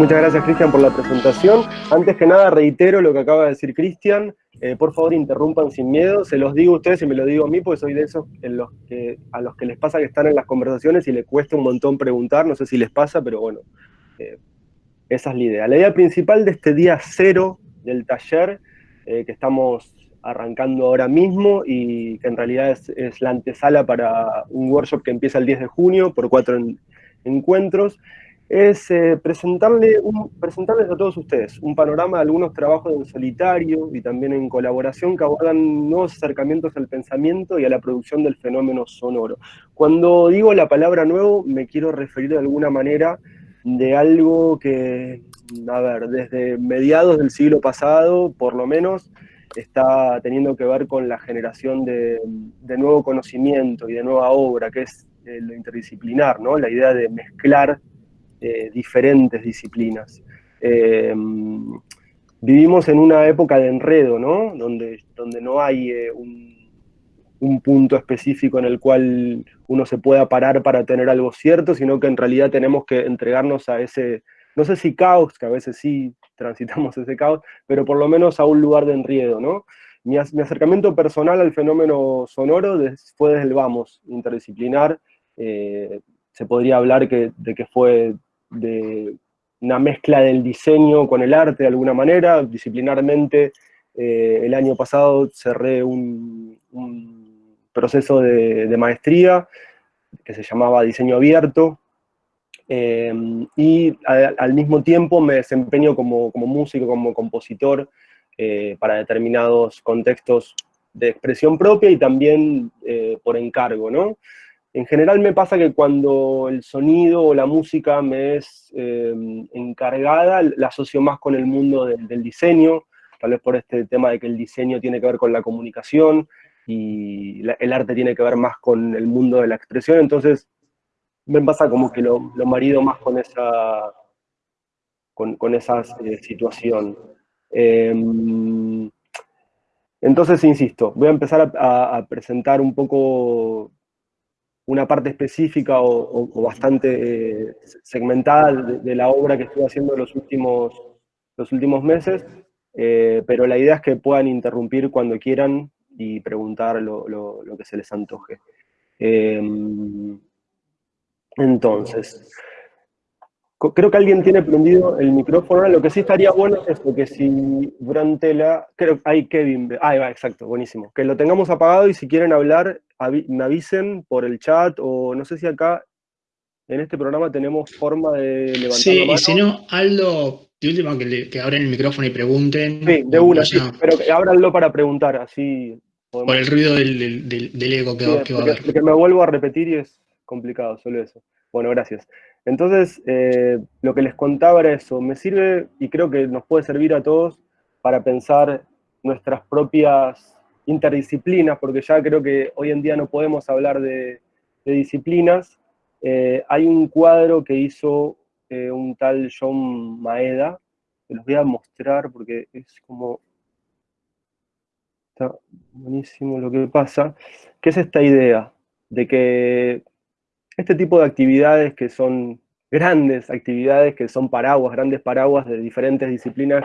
Muchas gracias, Cristian, por la presentación. Antes que nada, reitero lo que acaba de decir Cristian. Eh, por favor, interrumpan sin miedo. Se los digo a ustedes y me lo digo a mí, porque soy de esos que, a los que les pasa que están en las conversaciones y les cuesta un montón preguntar. No sé si les pasa, pero bueno, eh, esa es la idea. La idea principal de este día cero del taller, eh, que estamos arrancando ahora mismo y que en realidad es, la antesala para un workshop que empieza el 10 de junio por cuatro encuentros, es eh, presentarle presentarles a todos ustedes un panorama de algunos trabajos en solitario y también en colaboración que abordan nuevos acercamientos al pensamiento y a la producción del fenómeno sonoro. Cuando digo la palabra nuevo, me quiero referir de alguna manera de algo que, a ver, desde mediados del siglo pasado, por lo menos, está teniendo que ver con la generación de, nuevo conocimiento y de nueva obra, que es eh, lo interdisciplinar, ¿no? La idea de mezclar eh, diferentes disciplinas. Eh, vivimos en una época de enredo, ¿no? Donde, donde no hay eh, un, punto específico en el cual uno se pueda parar para tener algo cierto, sino que en realidad tenemos que entregarnos a ese, no sé si caos, que a veces sí transitamos ese caos, pero por lo menos a un lugar de enredo, ¿no? Mi, acercamiento personal al fenómeno sonoro fue desde el vamos, interdisciplinar, se podría hablar que, de que fue de una mezcla del diseño con el arte de alguna manera, disciplinarmente. Eh, el año pasado cerré un, proceso de, maestría que se llamaba Diseño Abierto, eh, y al mismo tiempo me desempeño como, músico, como compositor, eh, para determinados contextos de expresión propia y también por encargo, ¿no? En general me pasa que cuando el sonido o la música me es eh, encargada, la asocio más con el mundo del, diseño, tal vez por este tema de que el diseño tiene que ver con la comunicación y el arte tiene que ver más con el mundo de la expresión, entonces me pasa como que lo, marido más con esa, con, esa eh, situación. Em, entonces, insisto, voy a empezar a presentar un poco una parte específica o, bastante eh, segmentada de, la obra que estuve haciendo los últimos, los últimos meses, eh, pero la idea es que puedan interrumpir cuando quieran y preguntar lo, que se les antoje. Em, entonces, Creo que alguien tiene prendido el micrófono. Lo que sí estaría bueno es porque si durante la... Creo que hay Kevin... Ah, va, exacto, buenísimo. Que lo tengamos apagado y si quieren hablar, me avisen por el chat o no sé si acá en este programa tenemos forma de levantar Sí, la mano. y si no, Aldo, de última que, abren el micrófono y pregunten. Sí, de una, sí, pero ábranlo para preguntar, así... Por el ruido del, del, ego que, va, a haber. Porque me vuelvo a repetir y es complicado, solo eso. Bueno, gracias. Entonces, eh, lo que les contaba era eso, me sirve y creo que nos puede servir a todos para pensar nuestras propias interdisciplinas, porque ya creo que hoy en día no podemos hablar de, disciplinas. Eh, hay un cuadro que hizo eh, un tal John Maeda, que los voy a mostrar porque es como... Está buenísimo lo que pasa, que es esta idea de que este tipo de actividades que son grandes actividades, que son paraguas, grandes paraguas de diferentes disciplinas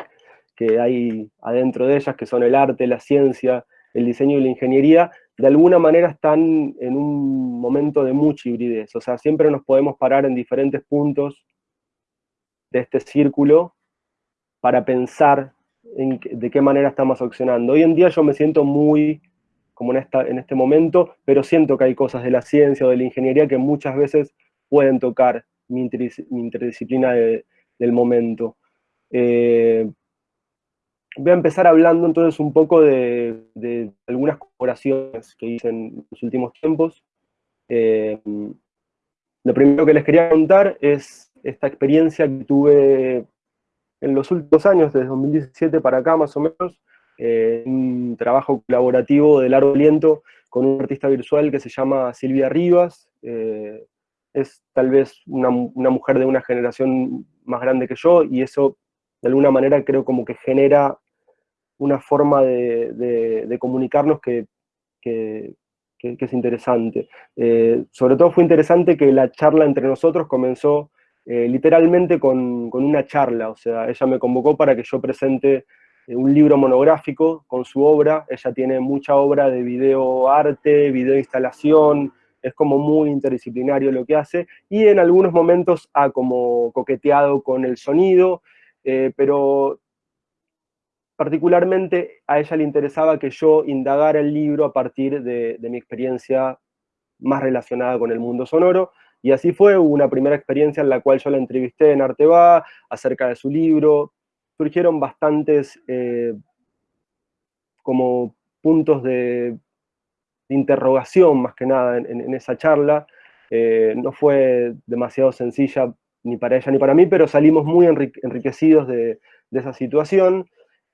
que hay adentro de ellas, que son el arte, la ciencia, el diseño y la ingeniería, de alguna manera están en un momento de mucha hibridez. O sea, siempre nos podemos parar en diferentes puntos de este círculo para pensar en de qué manera estamos accionando. Hoy en día yo me siento muy como en, esta, en este momento, pero siento que hay cosas de la ciencia o de la ingeniería que muchas veces pueden tocar mi, interdisciplina del momento. Eh, voy a empezar hablando entonces un poco de, algunas colaboraciones que hice en los últimos tiempos. Eh, lo primero que les quería contar es esta experiencia que tuve en los últimos años, desde 2017 para acá más o menos, eh, un trabajo colaborativo de largo aliento con un artista virtual que se llama Silvia Rivas. Eh, es tal vez una, mujer de una generación más grande que yo, y eso de alguna manera creo como que genera una forma de, comunicarnos que, es interesante. Eh, sobre todo fue interesante que la charla entre nosotros comenzó eh, literalmente con, una charla, o sea, ella me convocó para que yo presente un libro monográfico con su obra, ella tiene mucha obra de video arte, video instalación, es como muy interdisciplinario lo que hace, y en algunos momentos ha como coqueteado con el sonido, eh, pero particularmente a ella le interesaba que yo indagara el libro a partir de, mi experiencia más relacionada con el mundo sonoro, y así fue, hubo una primera experiencia en la cual yo la entrevisté en Arteba acerca de su libro, surgieron bastantes eh, como puntos de, interrogación más que nada en, esa charla, eh, no fue demasiado sencilla ni para ella ni para mí, pero salimos muy enriquecidos de esa situación,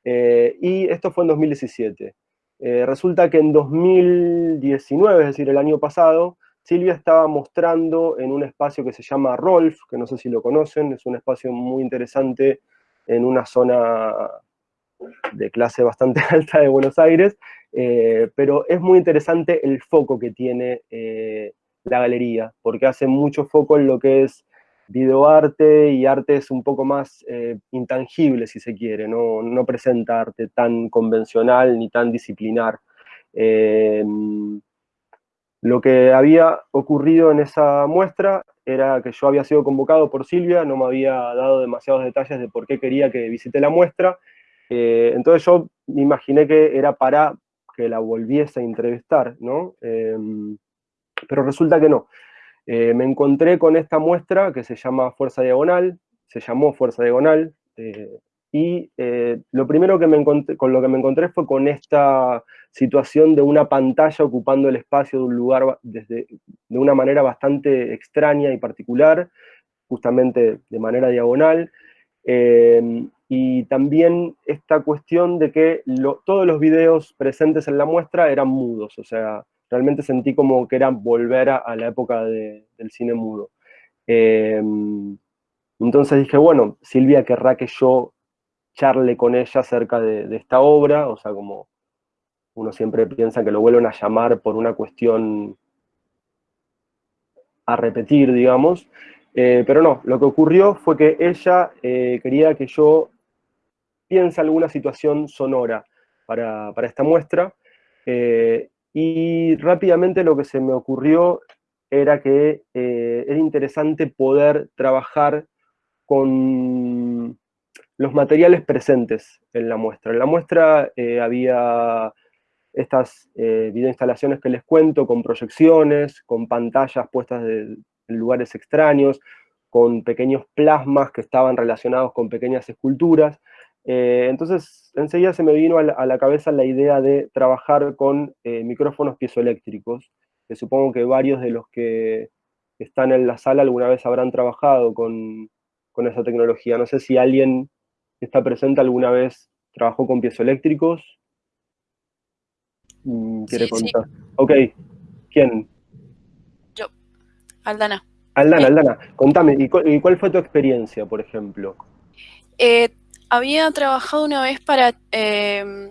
eh, y esto fue en 2017. Eh, resulta que en 2019, es decir, el año pasado, Silvia estaba mostrando en un espacio que se llama Rolf, que no sé si lo conocen, es un espacio muy interesante en una zona de clase bastante alta de Buenos Aires, eh, pero es muy interesante el foco que tiene la galería, porque hace mucho foco en lo que es videoarte y arte es un poco más eh, intangible, si se quiere, no, no, presenta arte tan convencional ni tan disciplinar. Lo que había ocurrido en esa muestra era que yo había sido convocado por Silvia, no me había dado demasiados detalles de por qué quería que visite la muestra, eh, entonces yo me imaginé que era para que la volviese a entrevistar, ¿no? pero resulta que no. Eh, me encontré con esta muestra que se llama Fuerza Diagonal, se llamó Fuerza Diagonal, eh, y eh, lo primero que me encontré, con lo que me encontré fue con esta situación de una pantalla ocupando el espacio de un lugar desde, de una manera bastante extraña y particular, justamente de manera diagonal, y también esta cuestión de que todos los videos presentes en la muestra eran mudos, o sea, realmente sentí como que era volver a, la época del cine mudo. Em, entonces dije, bueno, Silvia querrá que yo charle con ella acerca de, esta obra, o sea, como uno siempre piensa que lo vuelven a llamar por una cuestión a repetir, digamos, eh, pero no, lo que ocurrió fue que ella eh, quería que yo piense alguna situación sonora para, esta muestra, eh, y rápidamente lo que se me ocurrió era que era interesante poder trabajar con los materiales presentes en la muestra. En la muestra eh, había estas eh, videoinstalaciones que les cuento, con proyecciones, con pantallas puestas en lugares extraños, con pequeños plasmas que estaban relacionados con pequeñas esculturas, eh, entonces, enseguida se me vino a la, cabeza la idea de trabajar con micrófonos piezoeléctricos, que supongo que varios de los que están en la sala alguna vez habrán trabajado con, esa tecnología. No sé si alguien está presente alguna vez trabajó con piezoeléctricos. Mm, ¿Quiere contar? Ok, ¿quién? Yo, Aldana. Aldana, Aldana, contame, ¿y cuál, fue tu experiencia, por ejemplo? Eh, había trabajado una vez para em,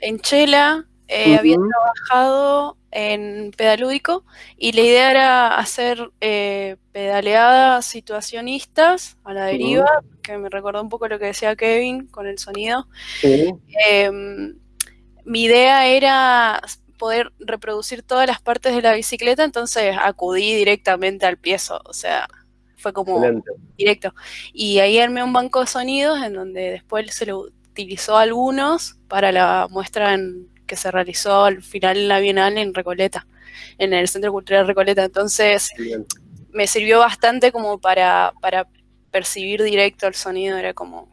en Chela, eh, había trabajado en pedalúdico y la idea era hacer eh, pedaleadas situacionistas a la deriva, que me recordó un poco lo que decía Kevin con el sonido. Em, mi idea era poder reproducir todas las partes de la bicicleta, entonces acudí directamente al piezo, o sea, fue como directo. Y ahí armé un banco de sonidos en donde después se lo utilizó algunos para la muestra que se realizó al final en la Bienal en Recoleta, en el Centro Cultural Recoleta. Entonces me sirvió bastante como para, para percibir directo el sonido, era como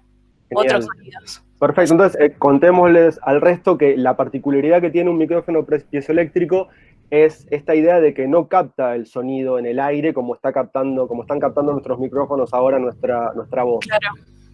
otros sonidos. Perfecto, entonces eh, contémosles al resto que la particularidad que tiene un micrófono piezoeléctrico es esta idea de que no capta el sonido en el aire como, está captando, como están captando nuestros micrófonos ahora nuestra, nuestra voz.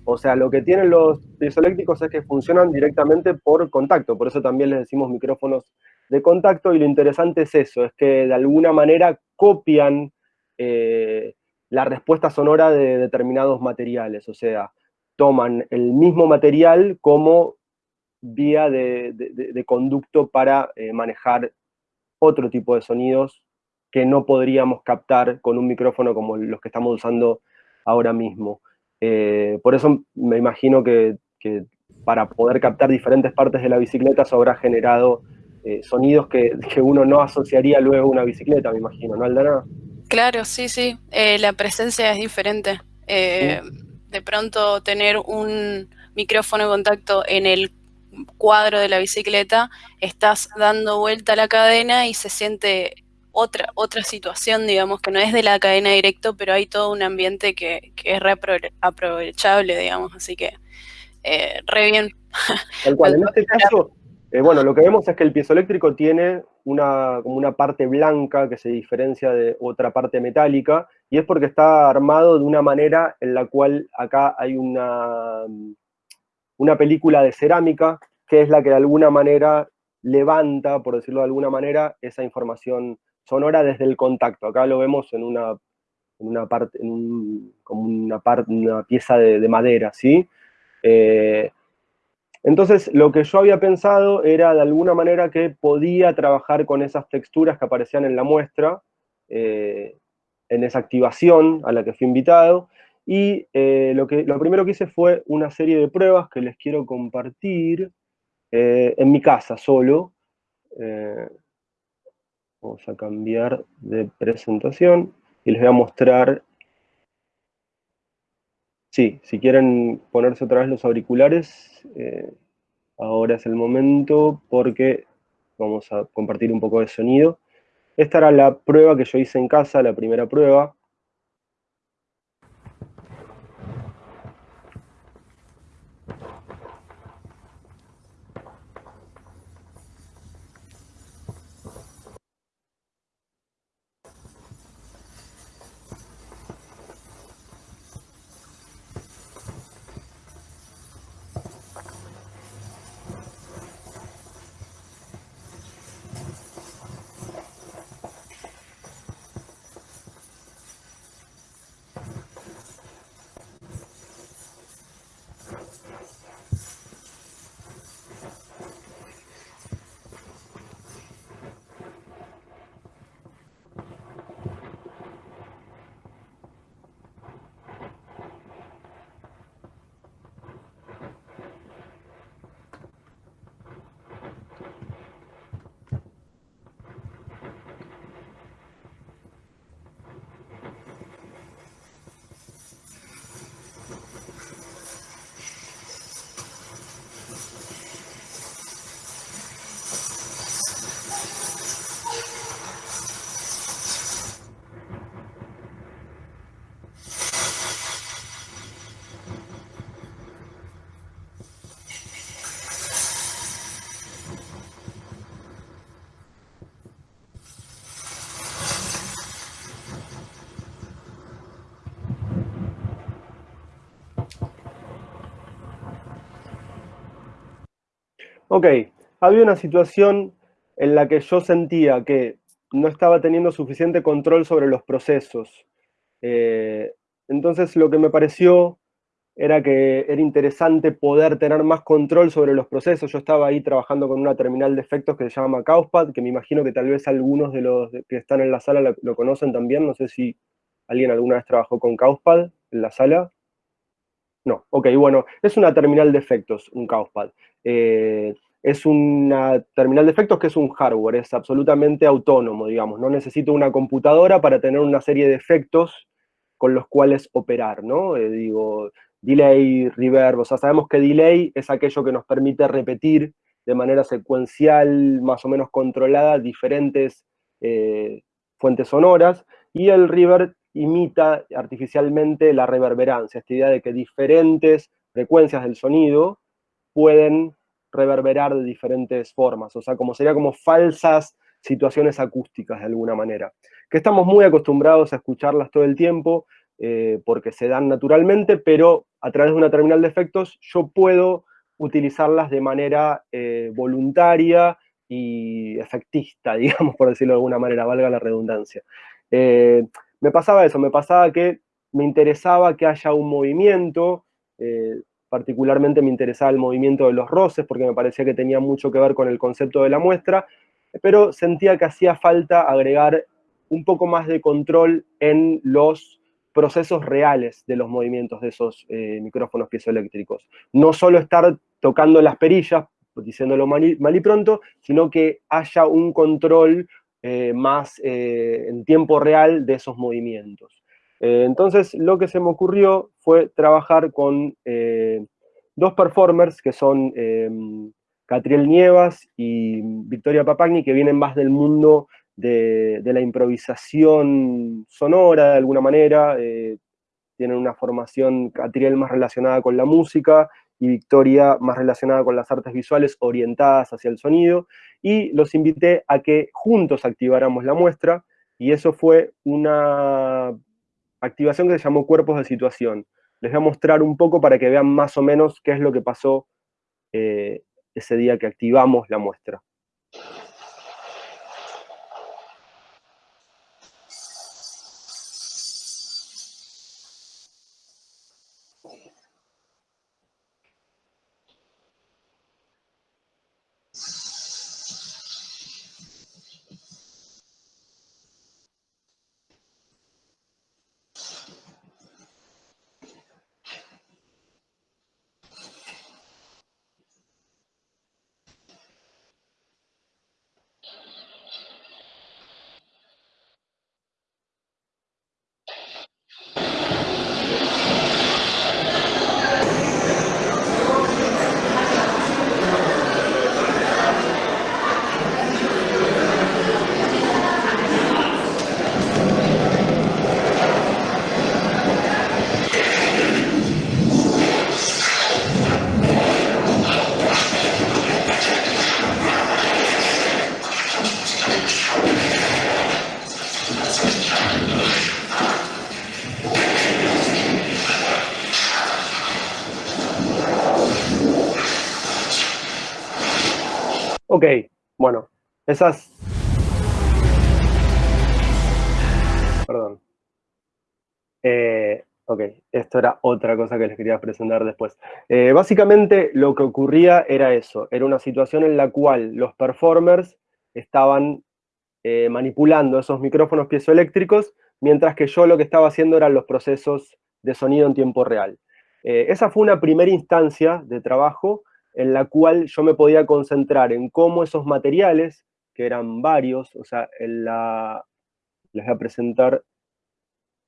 O sea, lo que tienen los piezoeléctricos es que funcionan directamente por contacto, por eso también les decimos micrófonos de contacto, y lo interesante es eso, es que de alguna manera copian eh, la respuesta sonora de determinados materiales, o sea, toman el mismo material como vía de, conducto para eh, manejar otro tipo de sonidos que no podríamos captar con un micrófono como los que estamos usando ahora mismo. Eh, por eso me imagino que, para poder captar diferentes partes de la bicicleta se habrá generado eh, sonidos que, uno no asociaría luego a una bicicleta, me imagino, ¿no, Aldana? Claro, sí, sí. Eh, la presencia es diferente. De pronto tener un micrófono de contacto en el cuadro de la bicicleta, estás dando vuelta a la cadena y se siente otra, otra situación, digamos, que no es de la cadena directo, pero hay todo un ambiente que, es re aprovechable, digamos, así que eh, re bien. Tal cual, en este caso, eh, bueno, lo que vemos es que el piezoeléctrico tiene una, como una parte blanca que se diferencia de otra parte metálica, y es porque está armado de una manera en la cual acá hay una, una película de cerámica, que es la que de alguna manera levanta, por decirlo de alguna manera, esa información sonora desde el contacto. Acá lo vemos en una, una parte, en como una, una pieza de, madera, ¿sí? Eh, entonces, lo que yo había pensado era de alguna manera que podía trabajar con esas texturas que aparecían en la muestra, eh, en esa activación a la que fui invitado, y eh, lo, que, lo primero que hice fue una serie de pruebas que les quiero compartir en mi casa solo. Vamos a cambiar de presentación y les voy a mostrar, sí, si quieren ponerse otra vez los auriculares, eh, ahora es el momento porque vamos a compartir un poco de sonido. Esta era la prueba que yo hice en casa, la primera prueba. Ok, había una situación en la que yo sentía que no estaba teniendo suficiente control sobre los procesos. Eh, entonces lo que me pareció era que era interesante poder tener más control sobre los procesos. Yo estaba ahí trabajando con una terminal de efectos que se llama Causpad, que me imagino que tal vez algunos de los que están en la sala lo, lo conocen también. No sé si alguien alguna vez trabajó con Causpad en la sala. No, ok, bueno, es una terminal de efectos, un Causpad. Eh, es una terminal de efectos que es un hardware, es absolutamente autónomo, digamos. No necesito una computadora para tener una serie de efectos con los cuales operar, ¿no? Eh, digo, delay, reverb, o sea, sabemos que delay es aquello que nos permite repetir de manera secuencial, más o menos controlada, diferentes eh, fuentes sonoras, y el reverb imita artificialmente la reverberancia, esta idea de que diferentes frecuencias del sonido pueden reverberar de diferentes formas, o sea, como sería como falsas situaciones acústicas de alguna manera, que estamos muy acostumbrados a escucharlas todo el tiempo, eh, porque se dan naturalmente, pero a través de una terminal de efectos yo puedo utilizarlas de manera eh, voluntaria y efectista, digamos, por decirlo de alguna manera, valga la redundancia. Eh, me pasaba eso, me pasaba que me interesaba que haya un movimiento, particularmente me interesaba el movimiento de los roces, porque me parecía que tenía mucho que ver con el concepto de la muestra, pero sentía que hacía falta agregar un poco más de control en los procesos reales de los movimientos de esos eh, micrófonos piezoeléctricos. No solo estar tocando las perillas, diciéndolo mal y, pronto, sino que haya un control eh, más eh, en tiempo real de esos movimientos. entonces, lo que se me ocurrió fue trabajar con dos performers que son Catriel Nievas y Victoria Papagni, que vienen más del mundo de, la improvisación sonora, de alguna manera. Eh, tienen una formación, Catriel más relacionada con la música y Victoria más relacionada con las artes visuales orientadas hacia el sonido. Y los invité a que juntos activáramos la muestra, y eso fue una activación que se llamó Cuerpos de Situación. Les voy a mostrar un poco para que vean más o menos qué es lo que pasó eh, ese día que activamos la muestra. Ok, bueno, esas... Perdón. Eh, ok, esto era otra cosa que les quería presentar después. Eh, básicamente lo que ocurría era eso, era una situación en la cual los performers estaban eh, manipulando esos micrófonos piezoeléctricos, mientras que yo lo que estaba haciendo eran los procesos de sonido en tiempo real. esa fue una primera instancia de trabajo en la cual yo me podía concentrar en cómo esos materiales, que eran varios, o sea, les voy a presentar,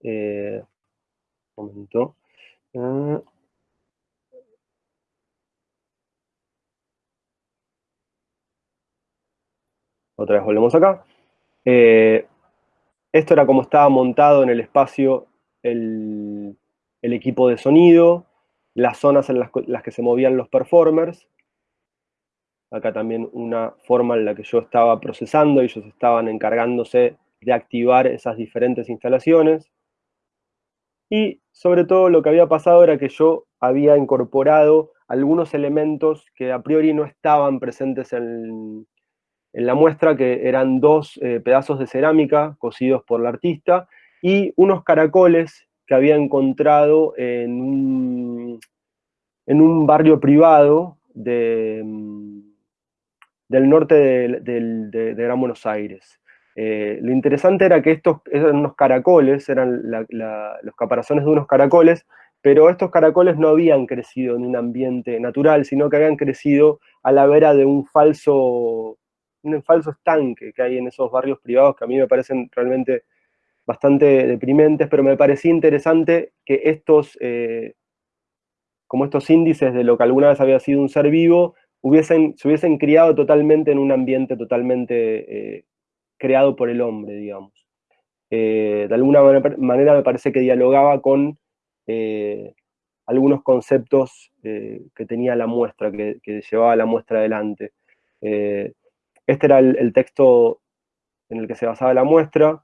eh, un momento, eh, otra vez volvemos acá, eh, esto era como estaba montado en el espacio el equipo de sonido, las zonas en las, que se movían los performers. Acá también una forma en la que yo estaba procesando, ellos estaban encargándose de activar esas diferentes instalaciones. Y sobre todo lo que había pasado era que yo había incorporado algunos elementos que a priori no estaban presentes en, la muestra, que eran dos eh, pedazos de cerámica cosidos por la artista y unos caracoles que había encontrado en un, en un barrio privado de, mm, del norte de, Gran Buenos Aires. Eh, lo interesante era que estos eran unos caracoles, eran los caparazones de unos caracoles, pero estos caracoles no habían crecido en un ambiente natural, sino que habían crecido a la vera de un falso, un falso estanque que hay en esos barrios privados que a mí me parecen realmente bastante deprimentes, pero me parecía interesante que estos, eh, como estos índices de lo que alguna vez había sido un ser vivo, hubiesen, se hubiesen criado totalmente en un ambiente totalmente eh, creado por el hombre, digamos. Eh, de alguna manera me parece que dialogaba con algunos conceptos que tenía la muestra, que, llevaba la muestra adelante. este era el texto en el que se basaba la muestra,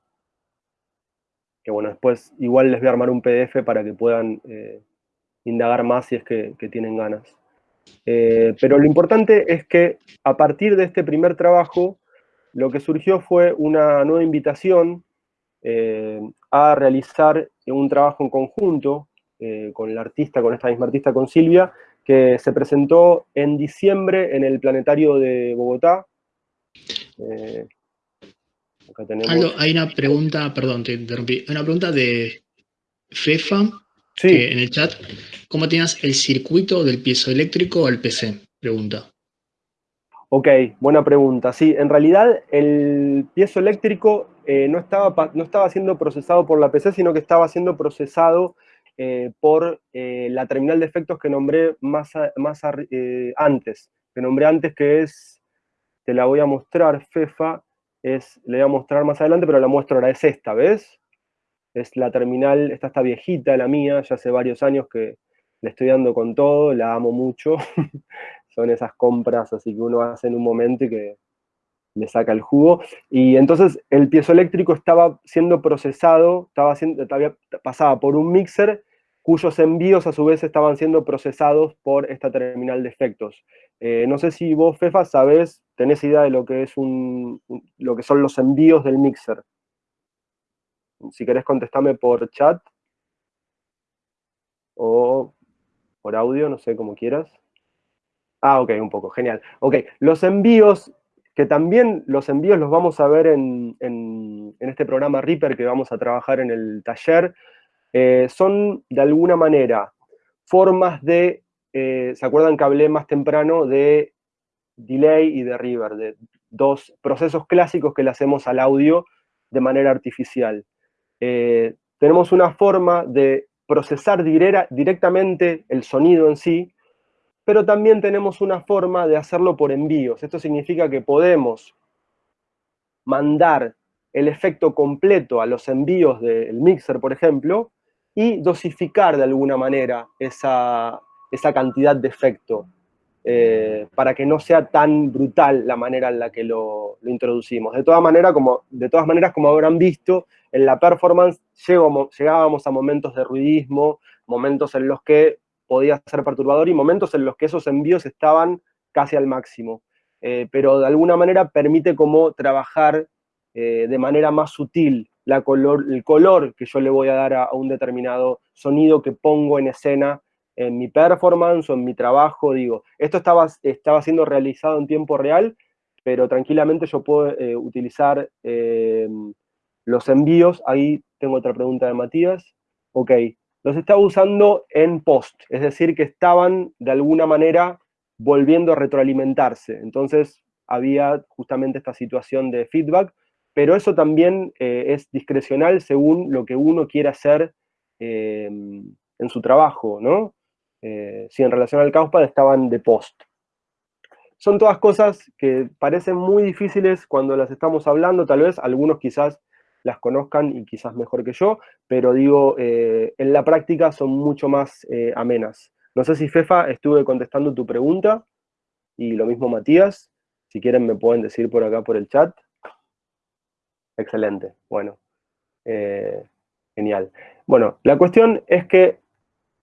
que bueno, después igual les voy a armar un PDF para que puedan eh, indagar más si es que, tienen ganas. Eh, pero lo importante es que a partir de este primer trabajo, lo que surgió fue una nueva invitación eh, a realizar un trabajo en conjunto con la artista, con esta misma artista, con Silvia, que se presentó en diciembre en el Planetario de Bogotá. Aldo, hay una pregunta, perdón, te interrumpí, una pregunta de Fefa, en el chat, ¿cómo tenías el circuito del piezoeléctrico al PC? Pregunta. Ok, buena pregunta. Sí, en realidad el piezoeléctrico eh, no, estaba, no estaba siendo procesado por la PC, sino que estaba siendo procesado eh, por eh, la terminal de efectos que nombré más, más antes. Que nombré antes que es, te la voy a mostrar, FEFA, es, le voy a mostrar más adelante, pero la muestro ahora, es esta, ¿ves? Es la terminal, esta está viejita, la mía, ya hace varios años que le estoy dando con todo, la amo mucho. Son esas compras así que uno hace en un momento y que le saca el jugo. Y entonces el piezoeléctrico estaba siendo procesado, estaba siendo, pasaba por un mixer cuyos envíos a su vez estaban siendo procesados por esta terminal de efectos. Eh, no sé si vos, Fefa, sabés, tenés idea de lo que, es un, lo que son los envíos del mixer. Si querés contestarme por chat o por audio, no sé, como quieras. Ah, ok, un poco, genial. Ok, los envíos, que también los envíos los vamos a ver en, este programa Reaper que vamos a trabajar en el taller, eh, son de alguna manera formas de, eh, ¿se acuerdan que hablé más temprano de delay y de river, de dos procesos clásicos que le hacemos al audio de manera artificial? Eh, tenemos una forma de procesar directamente el sonido en sí, pero también tenemos una forma de hacerlo por envíos. Esto significa que podemos mandar el efecto completo a los envíos del mixer, por ejemplo, y dosificar de alguna manera esa, cantidad de efecto, eh, para que no sea tan brutal la manera en la que lo, introducimos. De todas, maneras, como, de todas maneras, como habrán visto, en la performance llegábamos a momentos de ruidismo, momentos en los que podía ser perturbador y momentos en los que esos envíos estaban casi al máximo. Eh, pero de alguna manera permite como trabajar eh, de manera más sutil el color que yo le voy a dar a, un determinado sonido que pongo en escena en mi performance o en mi trabajo, digo, esto estaba, estaba siendo realizado en tiempo real, pero tranquilamente yo puedo eh, utilizar los envíos, ahí tengo otra pregunta de Matías, ok, los estaba usando en post, es decir, que estaban de alguna manera volviendo a retroalimentarse. Entonces había justamente esta situación de feedback, pero eso también eh, es discrecional según lo que uno quiera hacer em, en su trabajo, ¿no? Eh, si en relación al Causpad estaban de post. Son todas cosas que parecen muy difíciles cuando las estamos hablando, tal vez algunos quizás las conozcan y quizás mejor que yo, pero digo, eh, en la práctica son mucho más eh, amenas. No sé si Fefa estuve contestando tu pregunta, y lo mismo Matías, si quieren me pueden decir por acá por el chat. Excelente, bueno, genial. Bueno, la cuestión es que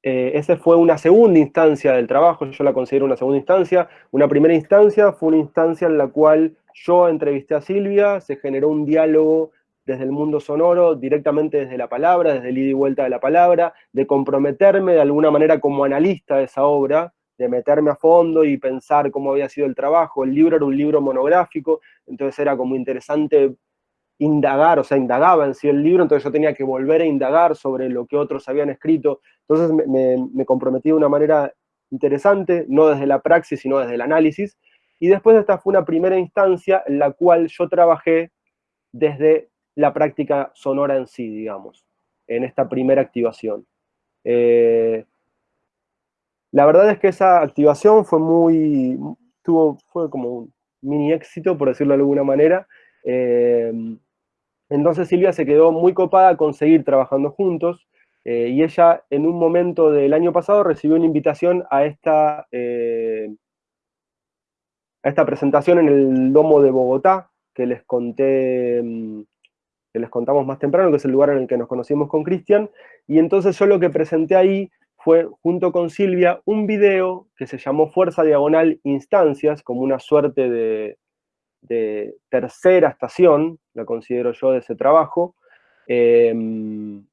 esa fue una segunda instancia del trabajo, yo la considero una segunda instancia. Una primera instancia fue una instancia en la cual yo entrevisté a Silvia, se generó un diálogo desde el mundo sonoro, directamente desde la palabra, desde el ida y vuelta de la palabra, de comprometerme de alguna manera como analista de esa obra, de meterme a fondo y pensar cómo había sido el trabajo. El libro era un libro monográfico, entonces era como interesante indagar, o sea, indagaba en sí el libro, entonces yo tenía que volver a indagar sobre lo que otros habían escrito. Entonces me, me comprometí de una manera interesante, no desde la praxis, sino desde el análisis. Y después esta fue una primera instancia en la cual yo trabajé desde la práctica sonora en sí, digamos, en esta primera activación. Eh, la verdad es que esa activación fue muy, tuvo, fue como un mini éxito, por decirlo de alguna manera. Eh, entonces Silvia se quedó muy copada con seguir trabajando juntos, eh, y ella en un momento del año pasado recibió una invitación a esta, a esta presentación en el Domo de Bogotá, que les conté mm, que les contamos más temprano, que es el lugar en el que nos conocimos con Cristian, y entonces yo lo que presenté ahí fue, junto con Silvia, un video que se llamó Fuerza Diagonal Instancias, como una suerte de, tercera estación, la considero yo, de ese trabajo, em,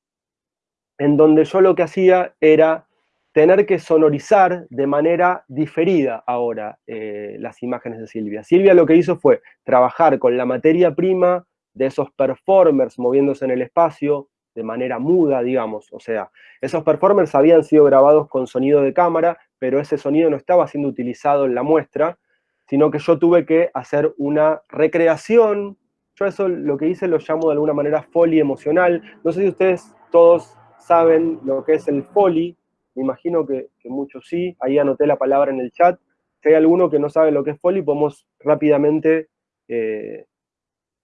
en donde yo lo que hacía era tener que sonorizar de manera diferida ahora eh, las imágenes de Silvia. Silvia lo que hizo fue trabajar con la materia prima de esos performers moviéndose en el espacio, de manera muda, digamos. O sea, esos performers habían sido grabados con sonido de cámara, pero ese sonido no estaba siendo utilizado en la muestra, sino que yo tuve que hacer una recreación. Yo eso lo que hice lo llamo de alguna manera foley emocional. No sé si ustedes todos saben lo que es el foley, me imagino que, muchos sí, ahí anoté la palabra en el chat. Si hay alguno que no sabe lo que es foley, podemos rápidamente eh,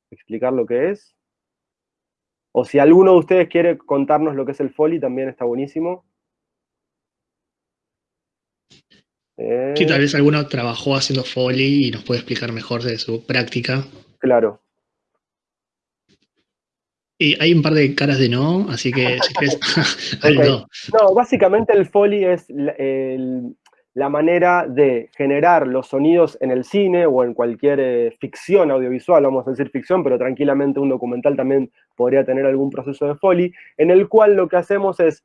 explicar lo que es. O si alguno de ustedes quiere contarnos lo que es el Foley, también está buenísimo. Sí, tal vez alguno trabajó haciendo Foley y nos puede explicar mejor de su práctica. Claro. Y hay un par de caras de no, así que si no. no. básicamente el Foley es el, la manera de generar los sonidos en el cine o en cualquier eh, ficción audiovisual, vamos a decir ficción, pero tranquilamente un documental también podría tener algún proceso de Foley, en el cual lo que hacemos es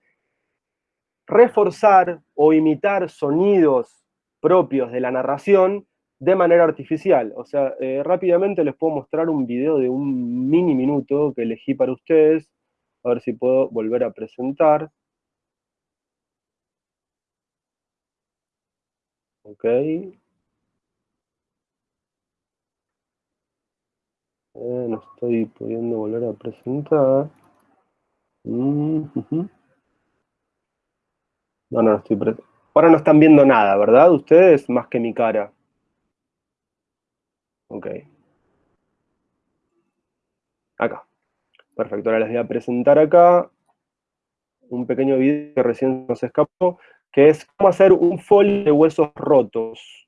reforzar o imitar sonidos propios de la narración de manera artificial. O sea, eh, rápidamente les puedo mostrar un video de un mini minuto que elegí para ustedes, a ver si puedo volver a presentar. Ok. No estoy pudiendo volver a presentar. Mm, no, no, estoy Ahora no están viendo nada, ¿verdad? Ustedes más que mi cara. Ok. Acá. Perfecto, ahora les voy a presentar acá un pequeño video que recién nos escapó que es cómo hacer un folio de huesos rotos.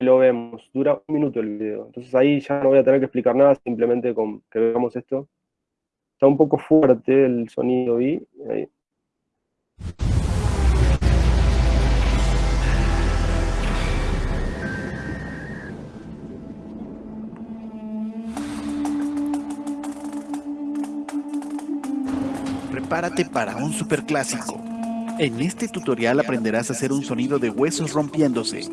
Lo vemos, dura un minuto el video. Entonces ahí ya no voy a tener que explicar nada, simplemente con que veamos esto. Está un poco fuerte el sonido y ahí. Prepárate para un superclásico. En este tutorial aprenderás a hacer un sonido de huesos rompiéndose.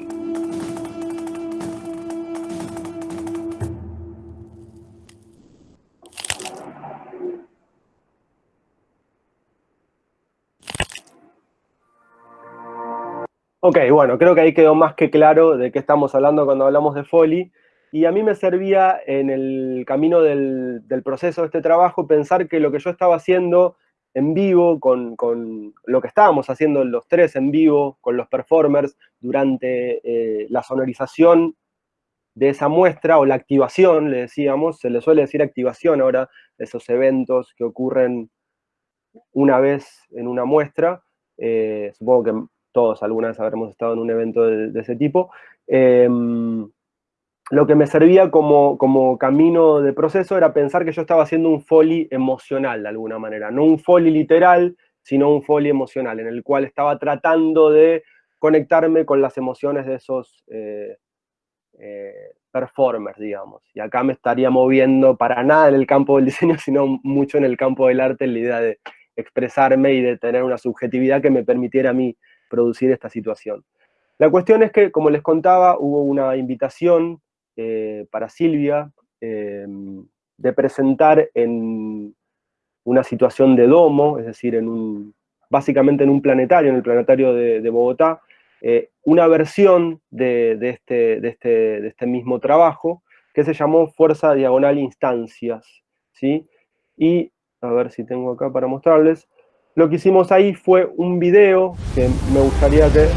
Ok, bueno, creo que ahí quedó más que claro de qué estamos hablando cuando hablamos de Foley. Y a mí me servía en el camino del, del proceso de este trabajo pensar que lo que yo estaba haciendo en vivo, con, lo que estábamos haciendo los tres en vivo, con los performers, durante eh, la sonorización de esa muestra, o la activación, le decíamos, se le suele decir activación ahora, esos eventos que ocurren una vez en una muestra, eh, supongo que todos alguna vez habremos estado en un evento de, ese tipo, em, lo que me servía como, como, camino de proceso era pensar que yo estaba haciendo un foley emocional de alguna manera, no un foley literal, sino un foley emocional, en el cual estaba tratando de conectarme con las emociones de esos eh, eh, performers, digamos. Y acá me estaría moviendo para nada en el campo del diseño, sino mucho en el campo del arte, en la idea de expresarme y de tener una subjetividad que me permitiera a mí producir esta situación. La cuestión es que, como les contaba, hubo una invitación eh, para Silvia em, de presentar en una situación de domo, es decir, básicamente en un planetario, en el planetario de, Bogotá, eh, una versión de, este, de, este, de, este, mismo trabajo que se llamó Fuerza Diagonal Instancias. ¿sí? Y, a ver si tengo acá para mostrarles, lo que hicimos ahí fue un video que me gustaría que...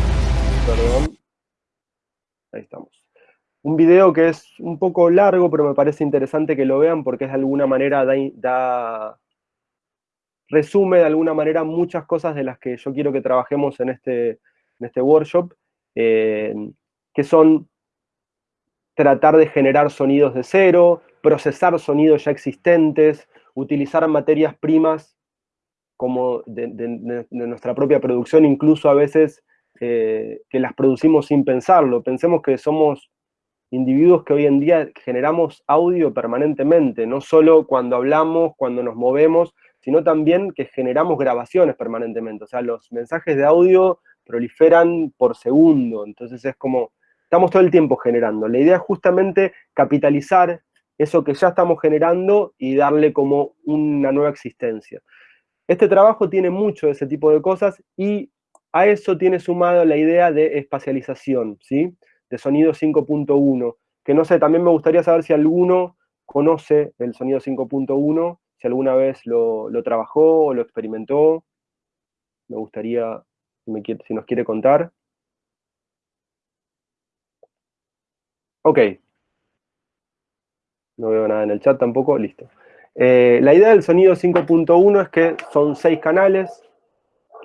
Perdón. Ahí estamos un video que es un poco largo, pero me parece interesante que lo vean porque es de alguna manera da, resume de alguna manera muchas cosas de las que yo quiero que trabajemos en este, en este workshop, eh, que son tratar de generar sonidos de cero, procesar sonidos ya existentes, utilizar materias primas como de, nuestra propia producción, incluso a veces eh, que las producimos sin pensarlo. Pensemos que somos individuos que hoy en día generamos audio permanentemente, no solo cuando hablamos, cuando nos movemos, sino también que generamos grabaciones permanentemente. O sea, los mensajes de audio proliferan por segundo, entonces es como, estamos todo el tiempo generando. La idea es justamente capitalizar eso que ya estamos generando y darle como una nueva existencia. Este trabajo tiene mucho de ese tipo de cosas y a eso tiene sumado la idea de espacialización, ¿sí? De sonido 5.1, que no sé, también me gustaría saber si alguno conoce el sonido 5.1, si alguna vez lo, trabajó o lo experimentó. Me gustaría, si, nos quiere contar. Ok. No veo nada en el chat tampoco, listo. Eh, la idea del sonido 5.1 es que son seis canales,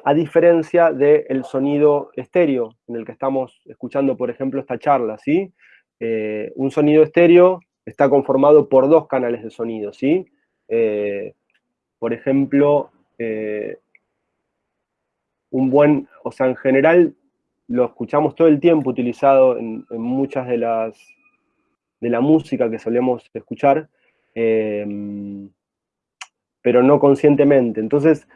a diferencia del sonido estéreo, en el que estamos escuchando, por ejemplo, esta charla, ¿sí? Eh, un sonido estéreo está conformado por dos canales de sonido, ¿sí? Eh, por ejemplo, eh, un buen, o sea, en general lo escuchamos todo el tiempo utilizado en, muchas de las, de la música que solemos escuchar, pero no conscientemente. Entonces,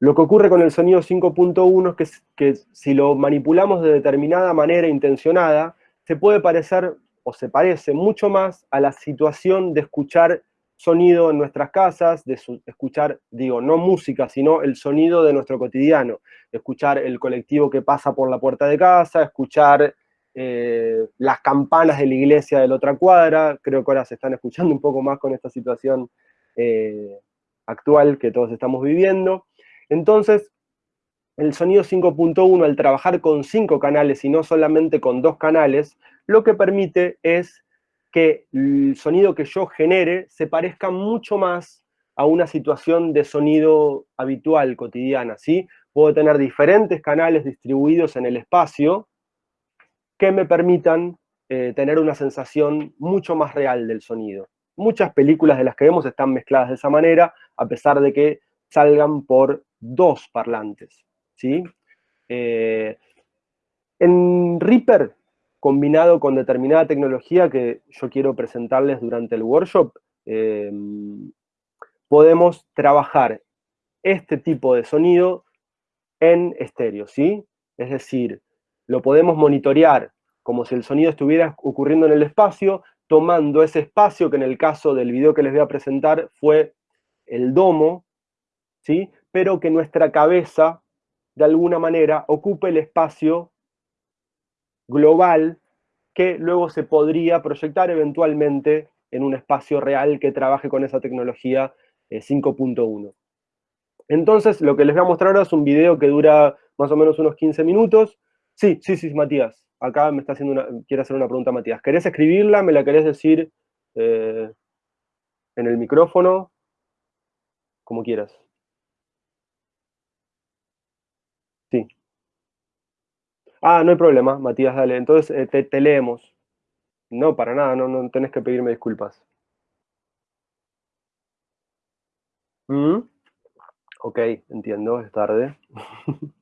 lo que ocurre con el sonido 5.1 es que, si lo manipulamos de determinada manera intencionada, se puede parecer o se parece mucho más a la situación de escuchar sonido en nuestras casas, de escuchar, digo, no música, sino el sonido de nuestro cotidiano, escuchar el colectivo que pasa por la puerta de casa, escuchar eh, las campanas de la iglesia de la otra cuadra, creo que ahora se están escuchando un poco más con esta situación eh, actual que todos estamos viviendo, entonces, el sonido 5.1, al trabajar con cinco canales y no solamente con dos canales, lo que permite es que el sonido que yo genere se parezca mucho más a una situación de sonido habitual, cotidiana, ¿sí? Puedo tener diferentes canales distribuidos en el espacio que me permitan eh, tener una sensación mucho más real del sonido. Muchas películas de las que vemos están mezcladas de esa manera, a pesar de que salgan por dos parlantes, ¿sí? Eh, en Reaper, combinado con determinada tecnología que yo quiero presentarles durante el workshop, eh, podemos trabajar este tipo de sonido en estéreo, ¿sí? Es decir, lo podemos monitorear como si el sonido estuviera ocurriendo en el espacio, tomando ese espacio que en el caso del video que les voy a presentar fue el domo, ¿sí? pero que nuestra cabeza, de alguna manera, ocupe el espacio global que luego se podría proyectar eventualmente en un espacio real que trabaje con esa tecnología 5.1. Eh, Entonces, lo que les voy a mostrar ahora es un video que dura más o menos unos 15 minutos. Sí, sí, sí, Matías. Acá me está haciendo una, quiere hacer una pregunta Matías. ¿Querés escribirla? ¿Me la querés decir eh, en el micrófono? Como quieras. Sí. Ah, no hay problema, Matías, dale. Entonces eh, te, leemos. No, para nada, no, no tenés que pedirme disculpas. ¿Mm? Ok, entiendo, es tarde.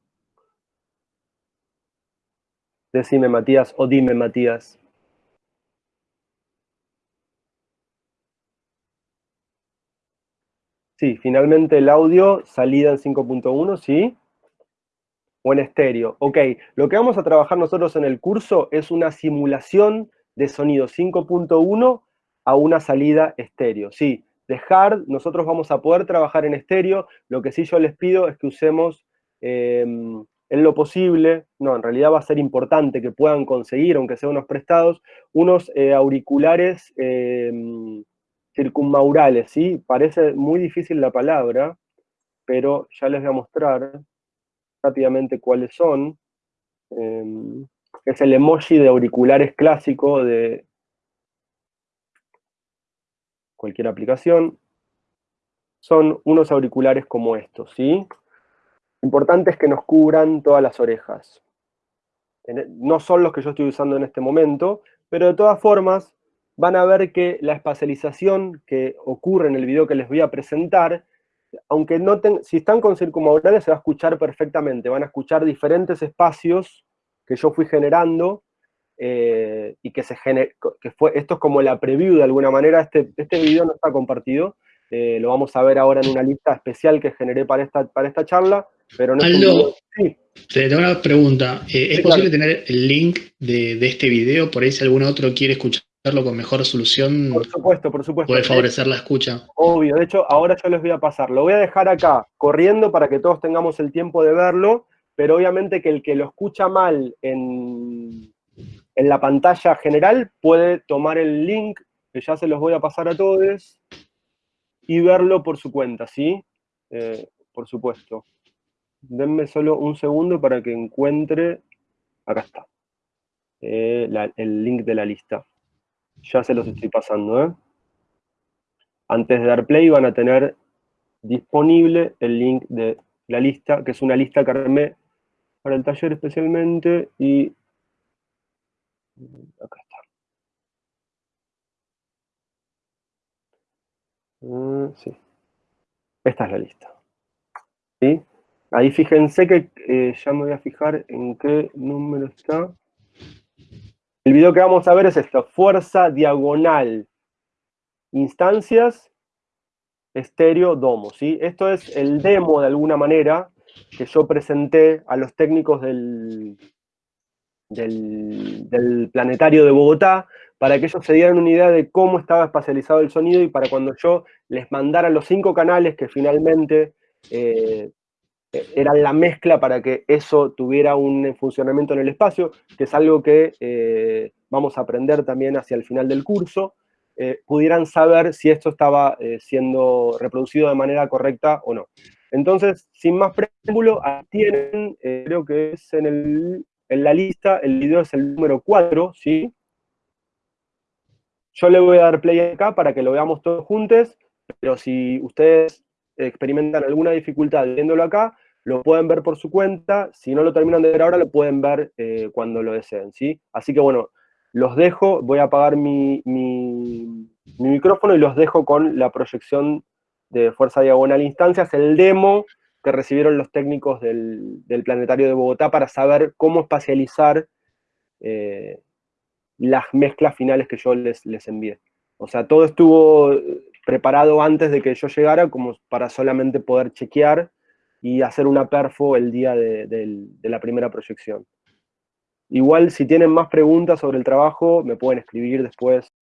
Decime, Matías, o dime, Matías. Sí, finalmente el audio, salida en 5.1, ¿sí? O en estéreo. Ok, lo que vamos a trabajar nosotros en el curso es una simulación de sonido 5.1 a una salida estéreo. Sí, de hard nosotros vamos a poder trabajar en estéreo, lo que sí yo les pido es que usemos em, en lo posible, no, en realidad va a ser importante que puedan conseguir, aunque sean unos prestados, unos eh, auriculares em, circunmaurales, ¿sí? Parece muy difícil la palabra, pero ya les voy a mostrar rápidamente cuáles son. Em, es el emoji de auriculares clásico de cualquier aplicación. Son unos auriculares como estos, ¿sí? Importante es que nos cubran todas las orejas. E, no son los que yo estoy usando en este momento, pero de todas formas van a ver que la espacialización que ocurre en el video que les voy a presentar aunque no si están con circunmaurales se va a escuchar perfectamente, van a escuchar diferentes espacios que yo fui generando eh, y que se que fue, esto es como la preview de alguna manera, este, este video no está compartido, eh, lo vamos a ver ahora en una lista especial que generé para esta, para esta charla, pero no Aldo, sí. te una pregunta, eh, ¿es posible tener el link de, de, este video por ahí si algún otro quiere escuchar verlo con mejor resolución Por supuesto, por supuesto. puede favorecer la escucha. Obvio, de hecho, ahora yo les voy a pasar. Lo voy a dejar acá, corriendo para que todos tengamos el tiempo de verlo, pero obviamente que el que lo escucha mal en, en la pantalla general puede tomar el link, que ya se los voy a pasar a todos, y verlo por su cuenta, ¿sí? Eh, por supuesto. Denme solo un segundo para que encuentre, acá está, eh, el link de la lista. Ya se los estoy pasando, ¿eh? Antes de dar play van a tener disponible el link de la lista, que es una lista que armé para el taller especialmente, y acá está. Mm, sí. Esta es la lista. ¿Sí? Ahí fíjense que eh, ya me voy a fijar en qué número está. El video que vamos a ver es esto, fuerza diagonal, instancias, estéreo, domo, ¿sí? Esto es el demo, de alguna manera, que yo presenté a los técnicos del, del, del planetario de Bogotá, para que ellos se dieran una idea de cómo estaba espacializado el sonido y para cuando yo les mandara los cinco canales que finalmente eh, eran la mezcla para que eso tuviera un funcionamiento en el espacio, que es algo que eh, vamos a aprender también hacia el final del curso, eh, pudieran saber si esto estaba eh, siendo reproducido de manera correcta o no. Entonces, sin más preámbulo, tienen, creo que es en, el, en la lista, el video es el número 4, ¿sí? Yo le voy a dar play acá para que lo veamos todos juntos, pero si ustedes experimentan alguna dificultad viéndolo acá, lo pueden ver por su cuenta, si no lo terminan de ver ahora, lo pueden ver eh, cuando lo deseen, ¿sí? Así que bueno, los dejo, voy a apagar mi, mi, micrófono y los dejo con la proyección de Fuerza Diagonal Instancias, el demo que recibieron los técnicos del, Planetario de Bogotá para saber cómo espacializar eh, las mezclas finales que yo les, les envié. O sea, todo estuvo preparado antes de que yo llegara como para solamente poder chequear y hacer una perfo el día de, la primera proyección. Igual, si tienen más preguntas sobre el trabajo, me pueden escribir después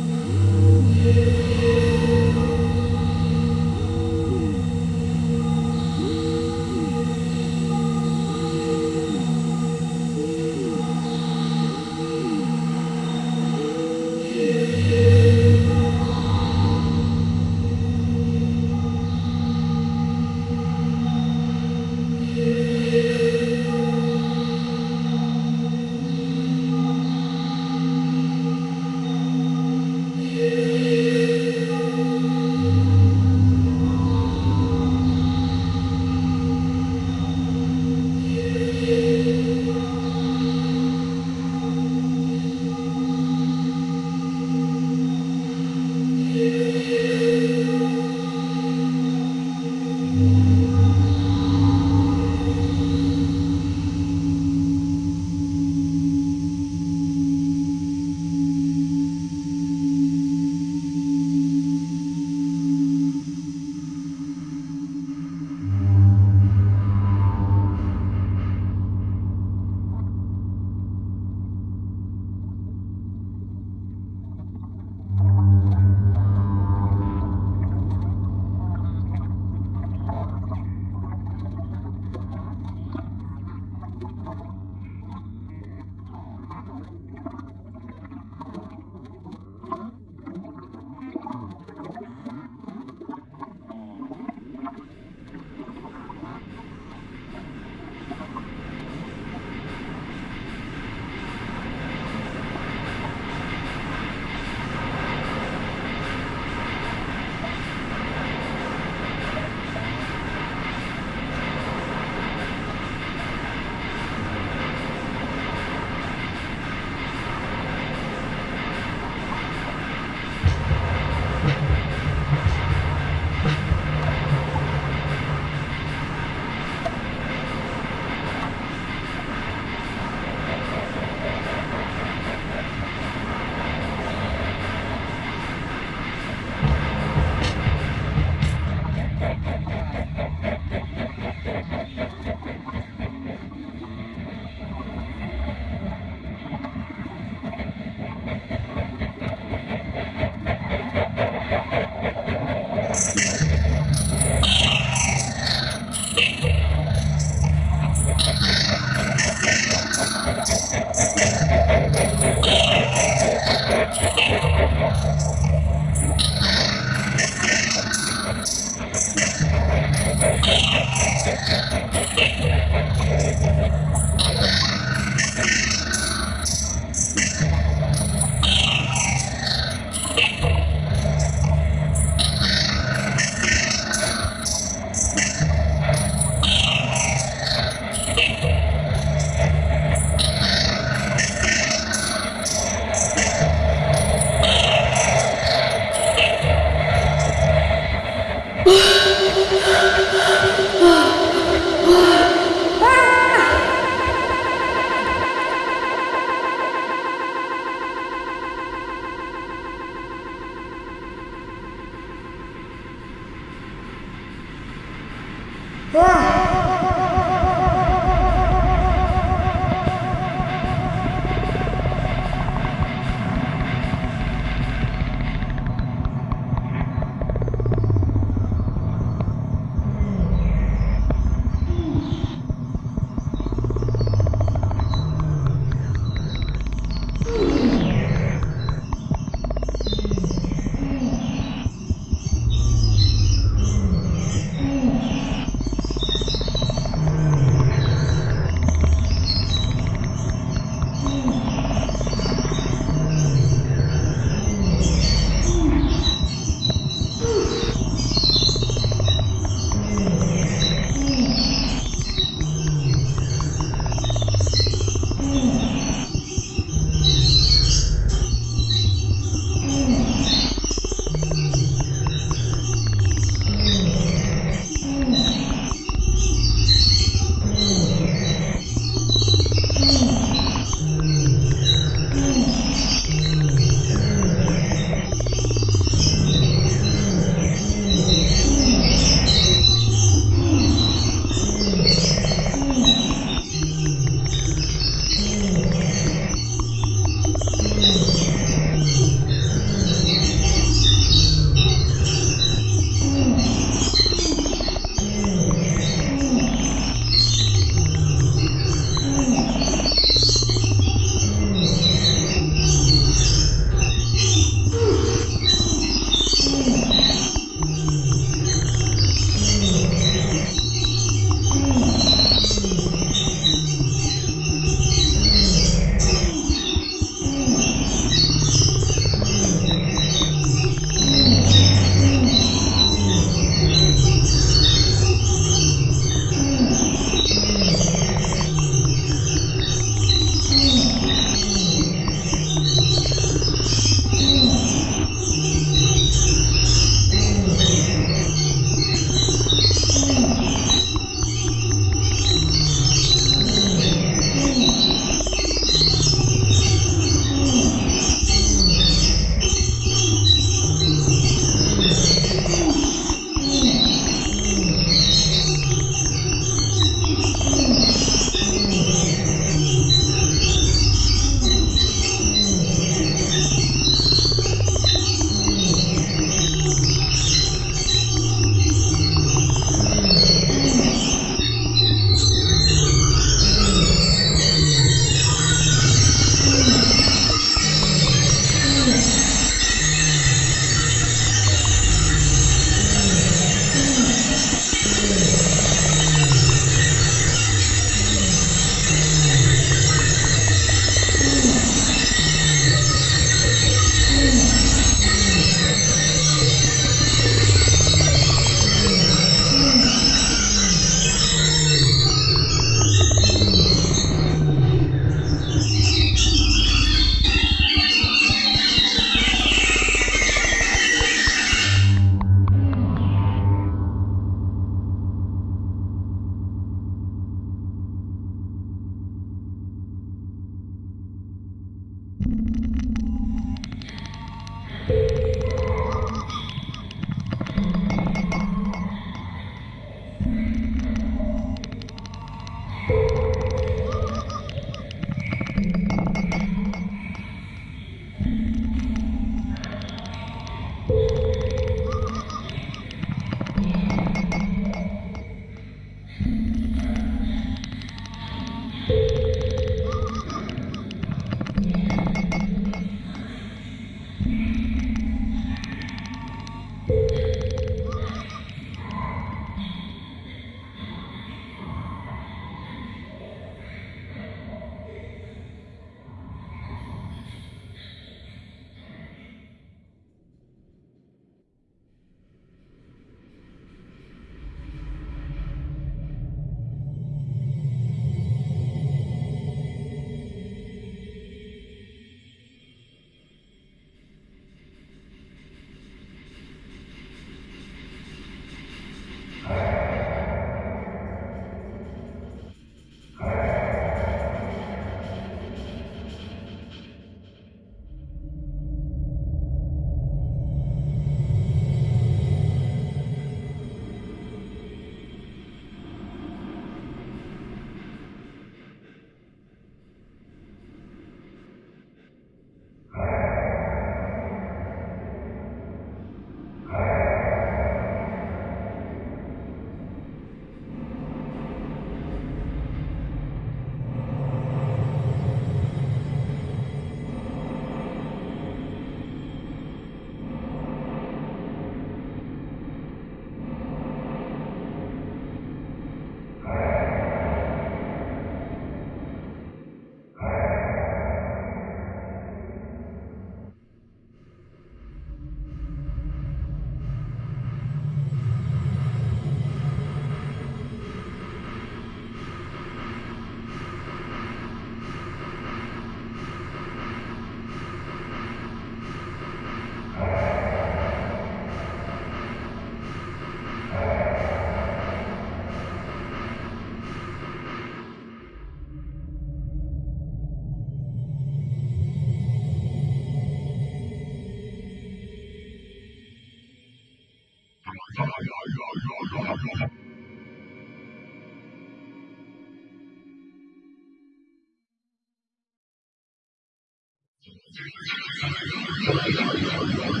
じゃあ、いざ、いざ、いざ、い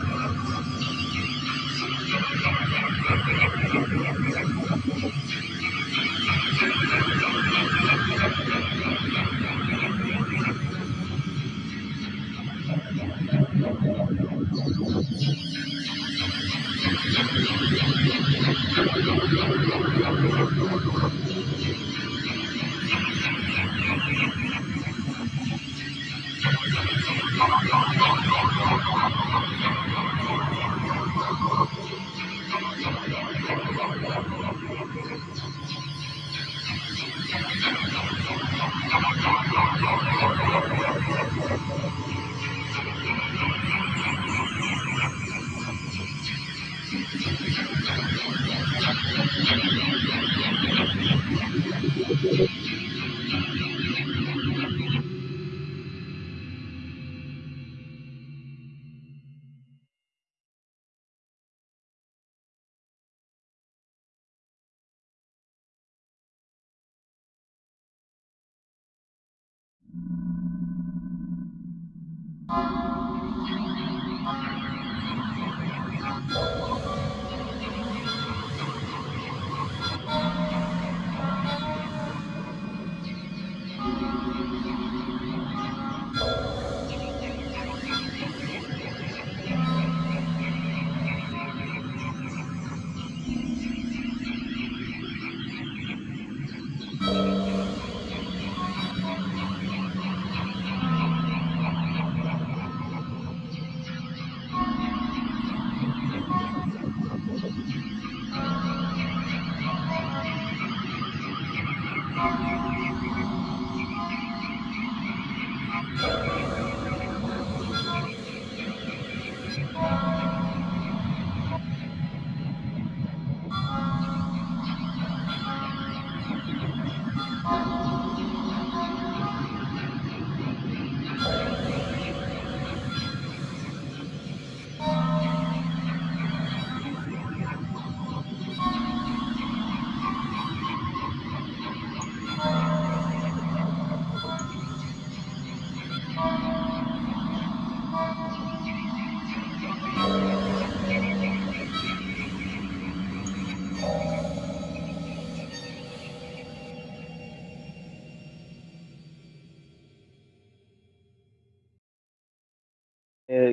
ざ。Thank you.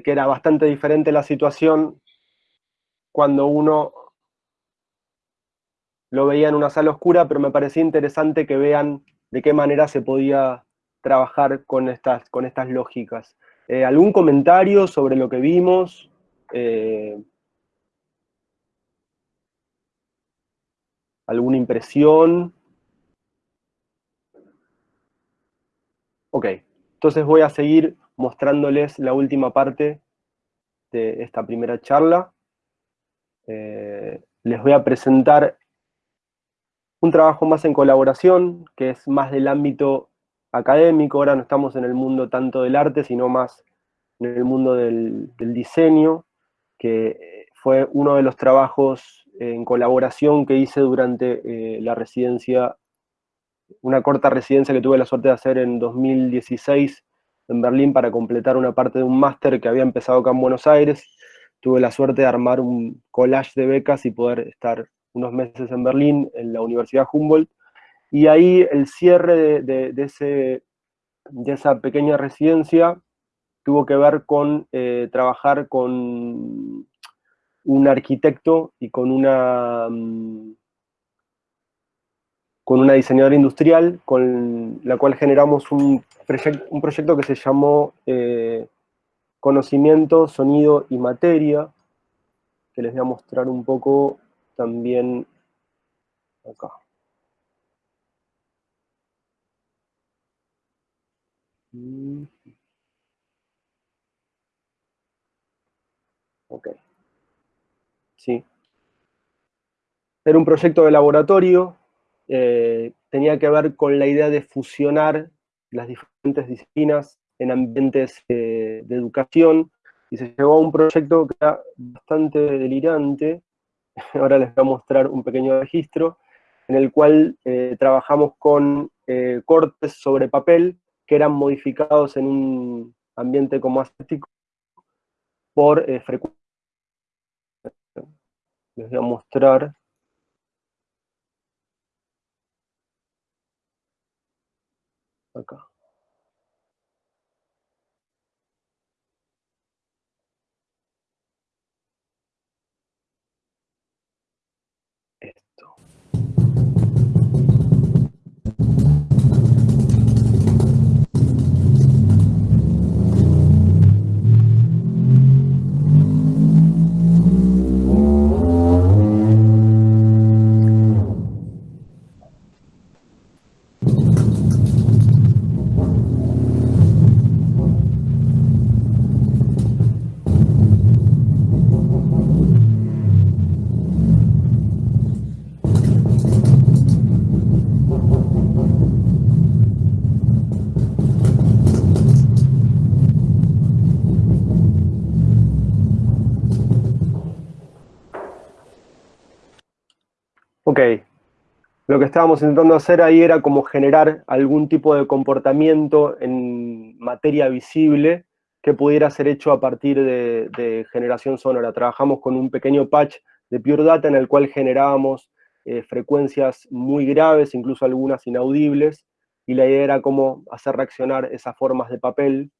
Que era bastante diferente la situación cuando uno lo veía en una sala oscura, pero me parecía interesante que vean de qué manera se podía trabajar con estas, con estas lógicas. Eh, ¿Algún comentario sobre lo que vimos? Eh, ¿Alguna impresión? Ok, entonces voy a seguir mostrándoles la última parte de esta primera charla. Eh, les voy a presentar un trabajo más en colaboración, que es más del ámbito académico, ahora no estamos en el mundo tanto del arte, sino más en el mundo del, diseño, que fue uno de los trabajos en colaboración que hice durante eh, la residencia, una corta residencia que tuve la suerte de hacer en 2016 en Berlín para completar una parte de un máster que había empezado acá en Buenos Aires. Tuve la suerte de armar un collage de becas y poder estar unos meses en Berlín, en la Universidad Humboldt. Y ahí el cierre de, ese, de esa pequeña residencia tuvo que ver con eh, trabajar con un arquitecto y con una, mm, con una diseñadora industrial con la cual generamos un proyecto que se llamó eh, Conocimiento, Sonido y Materia, que les voy a mostrar un poco también acá. Ok. Sí. Era un proyecto de laboratorio, eh, tenía que ver con la idea de fusionar las diferentes disciplinas en ambientes eh, de educación, y se llegó a un proyecto que era bastante delirante, ahora les voy a mostrar un pequeño registro, en el cual eh, trabajamos con cortes sobre papel que eran modificados en un ambiente como acético por frecuencia. Les voy a mostrar. Acá. Ok, lo que estábamos intentando hacer ahí era como generar algún tipo de comportamiento en materia visible que pudiera ser hecho a partir de, generación sonora. Trabajamos con un pequeño patch de Pure Data en el cual generábamos eh, frecuencias muy graves, incluso algunas inaudibles, y la idea era cómo hacer reaccionar esas formas de papel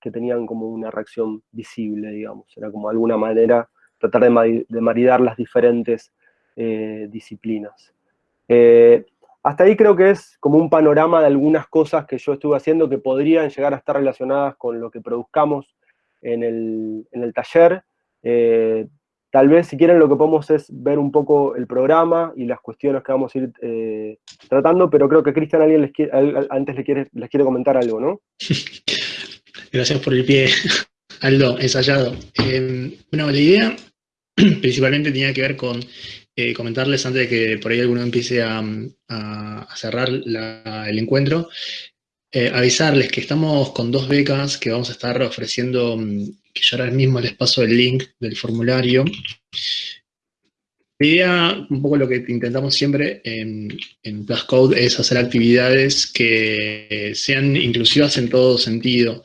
que tenían como una reacción visible, digamos. Era como alguna manera tratar de maridar las diferentes eh, disciplinas. Eh, hasta ahí creo que es como un panorama de algunas cosas que yo estuve haciendo que podrían llegar a estar relacionadas con lo que produzcamos en el, taller. Eh, tal vez, si quieren, lo que podemos es ver un poco el programa y las cuestiones que vamos a ir tratando, pero creo que Cristian alguien les antes les quiere, les quiere comentar algo, ¿no? Gracias por el pie, Aldo, ensayado. bueno, la idea principalmente tenía que ver con eh, comentarles antes de que por ahí alguno empiece a, cerrar el encuentro, eh, avisarles que estamos con dos becas que vamos a estar ofreciendo, mm, que yo ahora mismo les paso el link del formulario. La idea, un poco lo que intentamos siempre en, en Plus Code es hacer actividades que sean inclusivas en todo sentido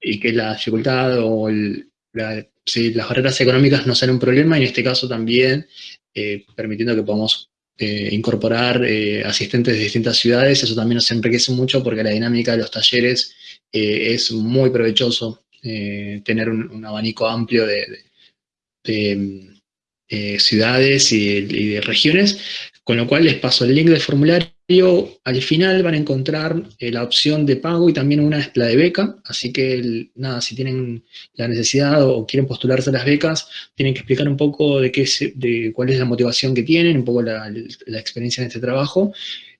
y que la dificultad o las barreras económicas no sean un problema, y en este caso también eh, permitiendo que podamos eh, incorporar eh, asistentes de distintas ciudades, eso también nos enriquece mucho porque la dinámica de los talleres es muy provechoso tener un, abanico amplio de, ciudades y de regiones, con lo cual les paso el link del formulario al final van a encontrar eh, la opción de pago y también una es la de beca, así que nada, si tienen la necesidad o quieren postularse a las becas, tienen que explicar un poco de, qué de cuál es la motivación que tienen, un poco la, experiencia en este trabajo,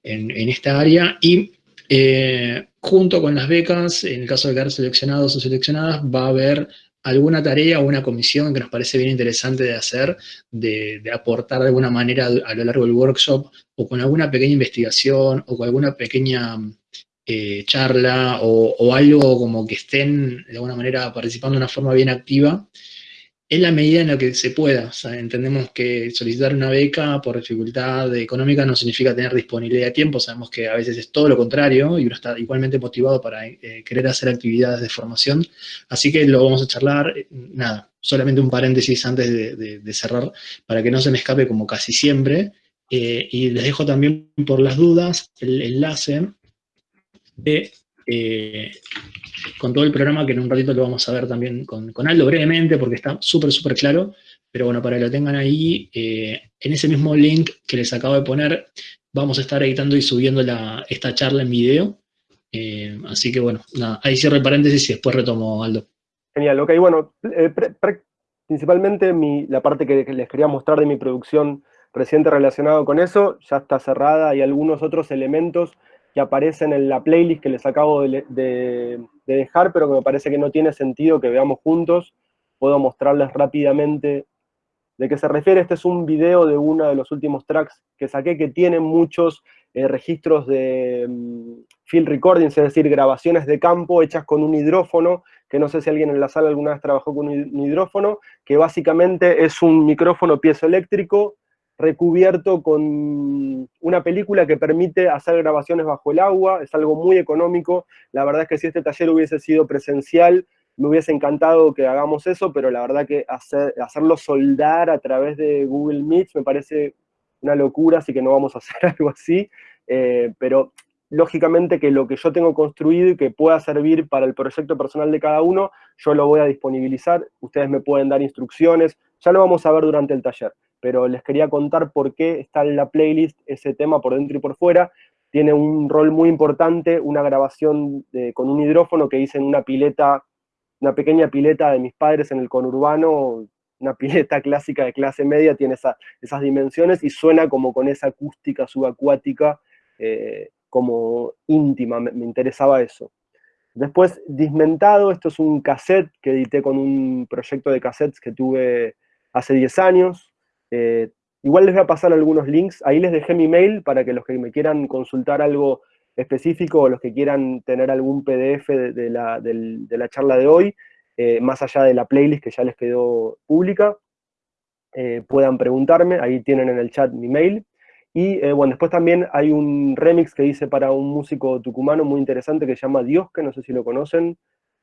en, esta área, y eh, junto con las becas, en el caso de quedar seleccionados o seleccionadas, va a haber alguna tarea o una comisión que nos parece bien interesante de hacer, de, aportar de alguna manera a lo largo del workshop, o con alguna pequeña investigación, o con alguna pequeña eh, charla, o, o, algo como que estén de alguna manera participando de una forma bien activa, en la medida en la que se pueda. entendemos que solicitar una beca por dificultad económica no significa tener disponibilidad de tiempo, sabemos que a veces es todo lo contrario y uno está igualmente motivado para eh, querer hacer actividades de formación, así que lo vamos a charlar, eh, nada, solamente un paréntesis antes de, cerrar, para que no se me escape como casi siempre, eh, y les dejo también por las dudas el enlace de con todo el programa, que en un ratito lo vamos a ver también con, Aldo brevemente, porque está súper, súper claro, pero bueno, para que lo tengan ahí, eh, en ese mismo link que les acabo de poner, vamos a estar editando y subiendo esta charla en video, eh, así que bueno, nada, ahí cierro el paréntesis y después retomo, Aldo. Genial, ok, bueno, eh, principalmente la parte que, les quería mostrar de mi producción reciente relacionado con eso, ya está cerrada, hay algunos otros elementos que aparecen en la playlist que les acabo de, dejar, pero que me parece que no tiene sentido que veamos juntos. Puedo mostrarles rápidamente de qué se refiere. Este es un video de uno de los últimos tracks que saqué, que tiene muchos eh, registros de mm, field recordings, es decir, grabaciones de campo hechas con un hidrófono, que no sé si alguien en la sala alguna vez trabajó con un hidrófono, que básicamente es un micrófono piezoeléctrico recubierto con una película que permite hacer grabaciones bajo el agua, es algo muy económico, la verdad es que si este taller hubiese sido presencial, me hubiese encantado que hagamos eso, pero la verdad que hacer, hacerlo soldar a través de Google Meet me parece una locura, así que no vamos a hacer algo así, eh, pero lógicamente que lo que yo tengo construido y que pueda servir para el proyecto personal de cada uno, yo lo voy a disponibilizar, ustedes me pueden dar instrucciones, ya lo vamos a ver durante el taller pero les quería contar por qué está en la playlist ese tema por dentro y por fuera. Tiene un rol muy importante, una grabación con un hidrófono que hice en una pileta, una pequeña pileta de mis padres en el conurbano, una pileta clásica de clase media, tiene esas dimensiones y suena como con esa acústica subacuática, eh, como íntima, me, me interesaba eso. Después, Dismentado, esto es un cassette que edité con un proyecto de cassettes que tuve hace 10 años, eh, igual les voy a pasar algunos links, ahí les dejé mi mail para que los que me quieran consultar algo específico o los que quieran tener algún PDF de, la, charla de hoy, eh, más allá de la playlist que ya les quedó pública, eh, puedan preguntarme, ahí tienen en el chat mi mail. Y bueno, después también hay un remix que hice para un músico tucumano muy interesante que se llama Dios, que no sé si lo conocen,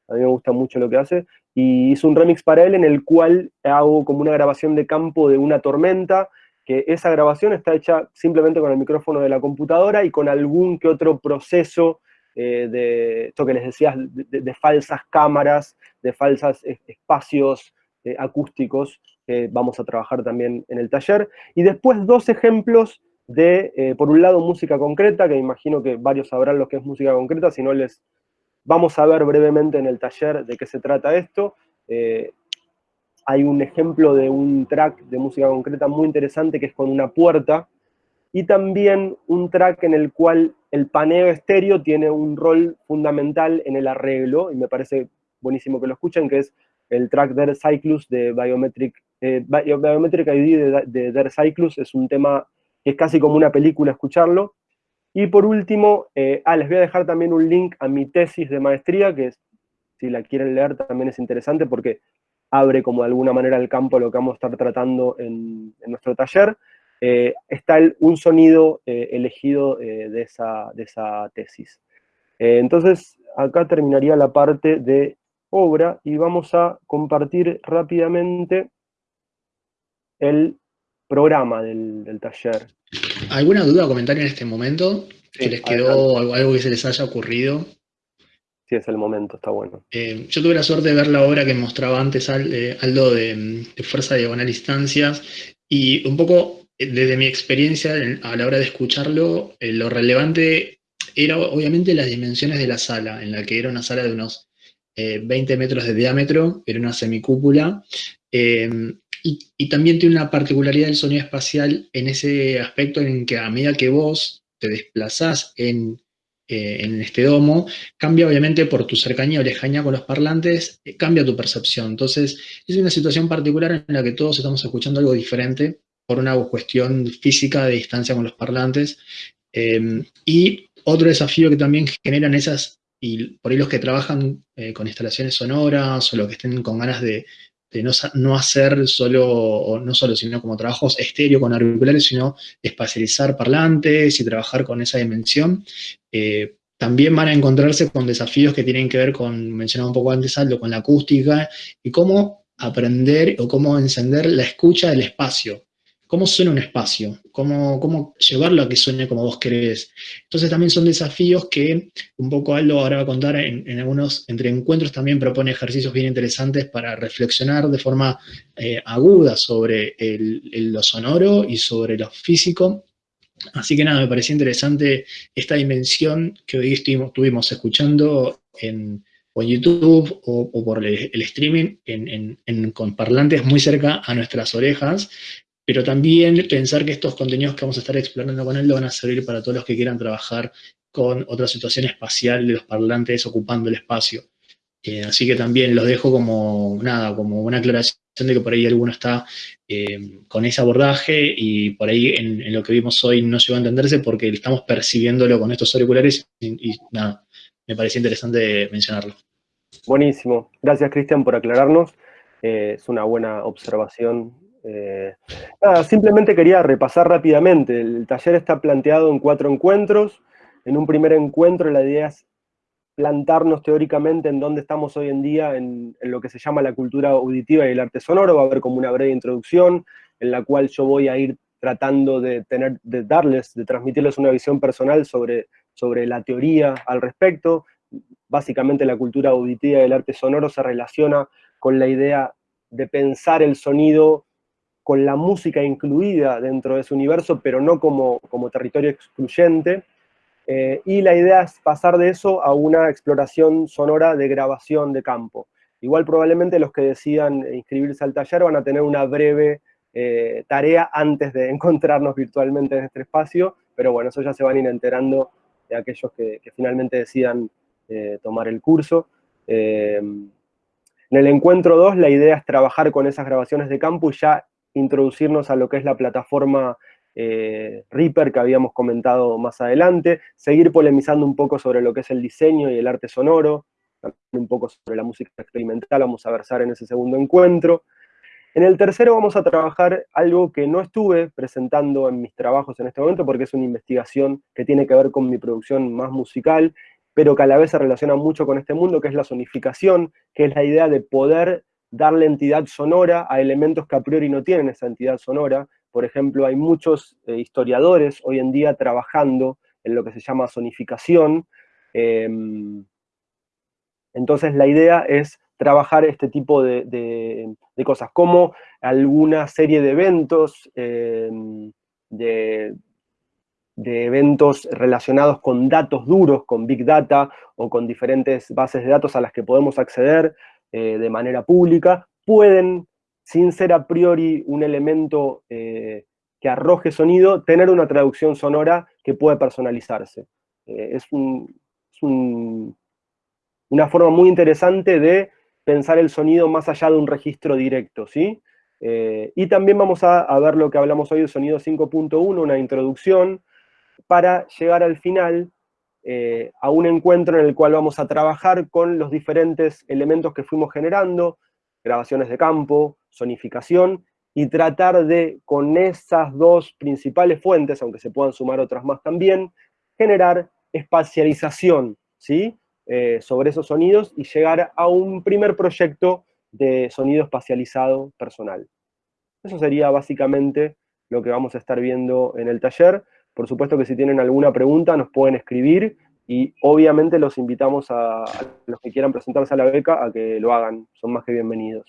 a mí me gusta mucho lo que hace, y hizo un remix para él en el cual hago como una grabación de campo de una tormenta, que esa grabación está hecha simplemente con el micrófono de la computadora y con algún que otro proceso eh, de, esto que les decía, de, falsas cámaras, de falsos espacios eh, acústicos, que vamos a trabajar también en el taller. Y después dos ejemplos de, eh, por un lado, música concreta, que imagino que varios sabrán lo que es música concreta, si no les, Vamos a ver brevemente en el taller de qué se trata esto. Eh, hay un ejemplo de un track de música concreta muy interesante que es con una puerta, y también un track en el cual el paneo estéreo tiene un rol fundamental en el arreglo, y me parece buenísimo que lo escuchen, que es el track Der Cyclus de Biometric, eh, ID de, de Der Cyclus, es un tema que es casi como una película escucharlo, y por último, eh, ah, les voy a dejar también un link a mi tesis de maestría, que si la quieren leer también es interesante porque abre como de alguna manera el campo de lo que vamos a estar tratando en, nuestro taller. Eh, está un sonido eh, elegido de, esa, de esa tesis. entonces, acá terminaría la parte de obra y vamos a compartir rápidamente el programa del, taller. ¿Alguna duda o comentario en este momento? ¿Que les quedó algo, que se les haya ocurrido? Sí, es el momento, está bueno. Eh, yo tuve la suerte de ver la obra que mostraba antes eh, Aldo de, Fuerza Diagonal Instancias, y un poco eh, desde mi experiencia a la hora de escucharlo, lo relevante era obviamente las dimensiones de la sala, en la que era una sala de unos 20 metros de diámetro, era una semicúpula, y, también tiene una particularidad del sonido espacial en ese aspecto en que a medida que vos te desplazás en, eh, en este domo, cambia obviamente por tu cercanía o lejanía con los parlantes, eh, cambia tu percepción. Entonces, es una situación particular en la que todos estamos escuchando algo diferente por una cuestión física de distancia con los parlantes. Em, y otro desafío que también generan esas, y por ahí los que trabajan eh, con instalaciones sonoras o los que estén con ganas de, de no, hacer solo, no solo, sino como trabajos estéreo con auriculares, sino espacializar parlantes y trabajar con esa dimensión, eh, también van a encontrarse con desafíos que tienen que ver con, mencionaba un poco antes Aldo, con la acústica y cómo aprender o cómo encender la escucha del espacio cómo suena un espacio, cómo, cómo llevarlo a que suene como vos querés. Entonces también son desafíos que un poco Aldo ahora va a contar en, algunos entre encuentros también propone ejercicios bien interesantes para reflexionar de forma eh, aguda sobre lo sonoro y sobre lo físico. Así que nada, me parecía interesante esta dimensión que hoy estuvimos, escuchando en, o YouTube o, por el, streaming con parlantes muy cerca a nuestras orejas, pero también pensar que estos contenidos que vamos a estar explorando con él lo van a servir para todos los que quieran trabajar con otra situación espacial de los parlantes ocupando el espacio. Eh, así que también los dejo como, nada, como una aclaración de que por ahí alguno está eh, con ese abordaje y por ahí en, lo que vimos hoy no llegó a entenderse porque estamos percibiéndolo con estos auriculares y, nada, me parecía interesante mencionarlo. Buenísimo. Gracias, Cristian, por aclararnos. Eh, es una buena observación Eh, nada, simplemente quería repasar rápidamente. El taller está planteado en cuatro encuentros. En un primer encuentro la idea es plantarnos teóricamente en dónde estamos hoy en día en, lo que se llama la cultura auditiva y el arte sonoro. Va a haber como una breve introducción en la cual yo voy a ir tratando de, tener, de darles, de transmitirles una visión personal sobre, sobre la teoría al respecto. Básicamente la cultura auditiva y el arte sonoro se relaciona con la idea de pensar el sonido con la música incluida dentro de ese universo, pero no como, como territorio excluyente. Eh, y la idea es pasar de eso a una exploración sonora de grabación de campo. Igual probablemente los que decidan inscribirse al taller van a tener una breve eh, tarea antes de encontrarnos virtualmente en este espacio, pero bueno, eso ya se van a ir enterando de aquellos que, finalmente decidan eh, tomar el curso. en el encuentro 2 la idea es trabajar con esas grabaciones de campo y ya introducirnos a lo que es la plataforma eh, Reaper que habíamos comentado más adelante, seguir polemizando un poco sobre lo que es el diseño y el arte sonoro, un poco sobre la música experimental, vamos a versar en ese segundo encuentro, en el tercero vamos a trabajar algo que no estuve presentando en mis trabajos en este momento, porque es una investigación que tiene que ver con mi producción más musical, pero que a la vez se relaciona mucho con este mundo, que es la sonificación, que es la idea de poder darle entidad sonora a elementos que a priori no tienen esa entidad sonora. Por ejemplo, hay muchos eh, historiadores hoy en día trabajando en lo que se llama sonificación. Em, entonces la idea es trabajar este tipo de, cosas, como alguna serie de eventos, eh, de, eventos relacionados con datos duros, con Big Data, o con diferentes bases de datos a las que podemos acceder eh, de manera pública, pueden, sin ser a priori un elemento eh, que arroje sonido, tener una traducción sonora que puede personalizarse. es una forma muy interesante de pensar el sonido más allá de un registro directo, ¿sí? Eh, y también vamos a, ver lo que hablamos hoy de sonido 5.1, una introducción, para llegar al final eh, a un encuentro en el cual vamos a trabajar con los diferentes elementos que fuimos generando, grabaciones de campo, sonificación, y tratar de, con esas dos principales fuentes, aunque se puedan sumar otras más también, generar espacialización, ¿sí? Eh, sobre esos sonidos y llegar a un primer proyecto de sonido espacializado personal. Eso sería básicamente lo que vamos a estar viendo en el taller. Por supuesto que si tienen alguna pregunta nos pueden escribir y obviamente los invitamos a, los que quieran presentarse a la beca a que lo hagan, son más que bienvenidos.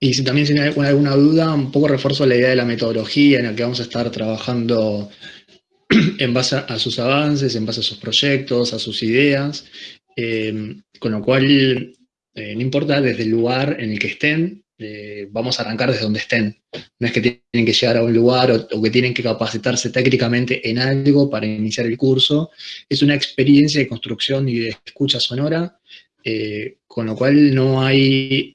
Y si también tienen alguna duda, un poco refuerzo la idea de la metodología en la que vamos a estar trabajando en base a sus avances, en base a sus proyectos, a sus ideas, eh, con lo cual eh, no importa desde el lugar en el que estén, eh, vamos a arrancar desde donde estén. No es que tienen que llegar a un lugar o, que tienen que capacitarse técnicamente en algo para iniciar el curso. Es una experiencia de construcción y de escucha sonora, con lo cual no hay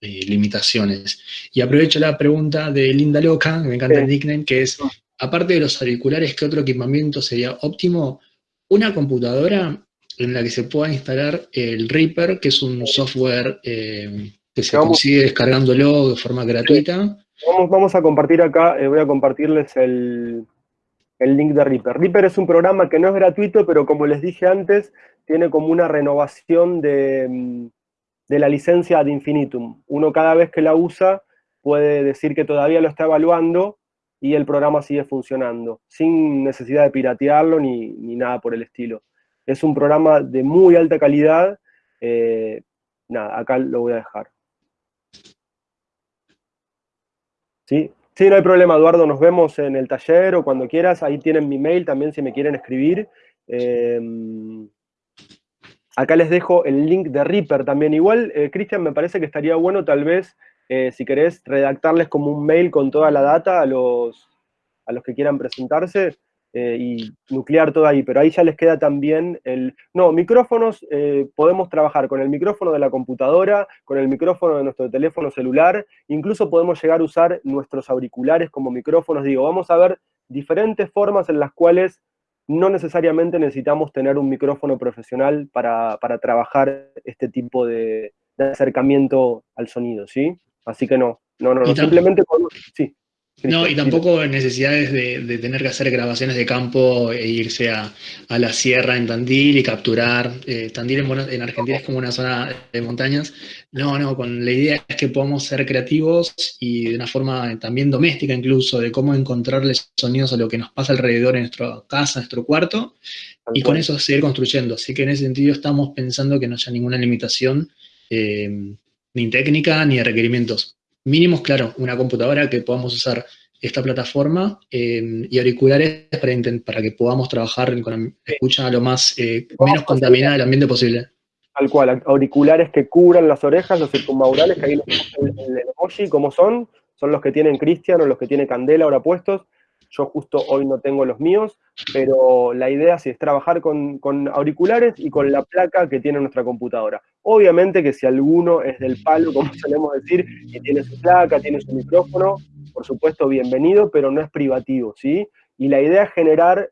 limitaciones. Y aprovecho la pregunta de Linda Loca, que me encanta el nickname, que es, aparte de los auriculares, ¿qué otro equipamiento sería óptimo? Una computadora en la que se pueda instalar el Reaper, que es un software eh, que se consigue descargándolo de forma gratuita. Vamos, a compartir acá, eh, voy a compartirles el, link de Reaper. Reaper es un programa que no es gratuito, pero como les dije antes, tiene como una renovación de, mm, de la licencia ad infinitum. Uno cada vez que la usa puede decir que todavía lo está evaluando y el programa sigue funcionando, sin necesidad de piratearlo ni, nada por el estilo. Es un programa de muy alta calidad, eh, nada, acá lo voy a dejar. ¿Sí? Sí, no hay problema, Eduardo, nos vemos en el taller o cuando quieras, ahí tienen mi mail también si me quieren escribir. Eh, acá les dejo el link de Reaper también. Igual, eh, Cristian, me parece que estaría bueno tal vez eh, si querés redactarles como un mail con toda la data a los, a los que quieran presentarse eh, y nuclear todo ahí, pero ahí ya les queda también el... No, micrófonos, eh, podemos trabajar con el micrófono de la computadora, con el micrófono de nuestro teléfono celular, incluso podemos llegar a usar nuestros auriculares como micrófonos, digo, vamos a ver diferentes formas en las cuales no necesariamente necesitamos tener un micrófono profesional para, trabajar este tipo de, de acercamiento al sonido, ¿sí? Así que no, no, no, simplemente con... Sí. No, y tampoco necesidades de, tener que hacer grabaciones de campo e irse a, la sierra en Tandil y capturar. Eh, Tandil en, Argentina es como una zona de montañas. No, no, con la idea es que podamos ser creativos y de una forma también doméstica incluso, de cómo encontrarle sonidos a lo que nos pasa alrededor en nuestra casa, en nuestro cuarto, y con eso seguir construyendo. Así que en ese sentido estamos pensando que no haya ninguna limitación, eh, ni técnica, ni de requerimientos mínimos, claro, una computadora que podamos usar esta plataforma eh, y auriculares para, para que podamos trabajar con escucha lo más eh, menos contaminada del ambiente posible. Tal cual, auriculares que cubran las orejas, los circunmaurales, que ahí los el, el emoji, como son, son los que tienen Cristian o los que tiene Candela ahora puestos, yo justo hoy no tengo los míos, pero la idea sí es trabajar con, auriculares y con la placa que tiene nuestra computadora. Obviamente que si alguno es del palo, como solemos decir, y tiene su placa, tiene su micrófono, por supuesto bienvenido, pero no es privativo, ¿sí? Y la idea es generar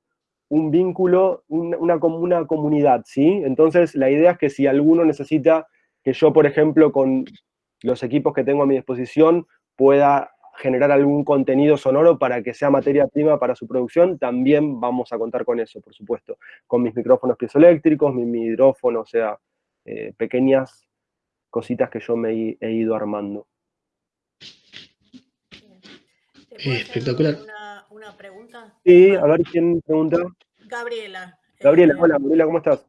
un vínculo, una, una comunidad, ¿sí? Entonces la idea es que si alguno necesita que yo, por ejemplo, con los equipos que tengo a mi disposición, pueda generar algún contenido sonoro para que sea materia prima para su producción, también vamos a contar con eso, por supuesto. Con mis micrófonos piezoeléctricos, mi hidrófono, o sea, eh, pequeñas cositas que yo me he, ido armando. espectacular. Una, pregunta? Sí, a ver quién pregunta. Gabriela. Gabriela, eh, hola, Gabriela, ¿cómo estás?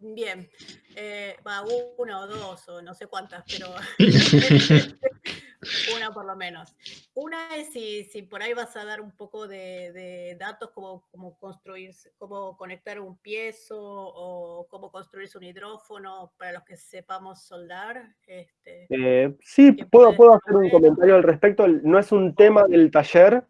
Bien, eh, va una o dos o no sé cuántas, pero una por lo menos. Una es si, si, por ahí vas a dar un poco de, datos como, como construir, cómo conectar un piezo o cómo construirse un hidrófono para los que sepamos soldar. Este, eh, sí, puedo, puedo hacer un comentario al respecto. No es un tema del taller.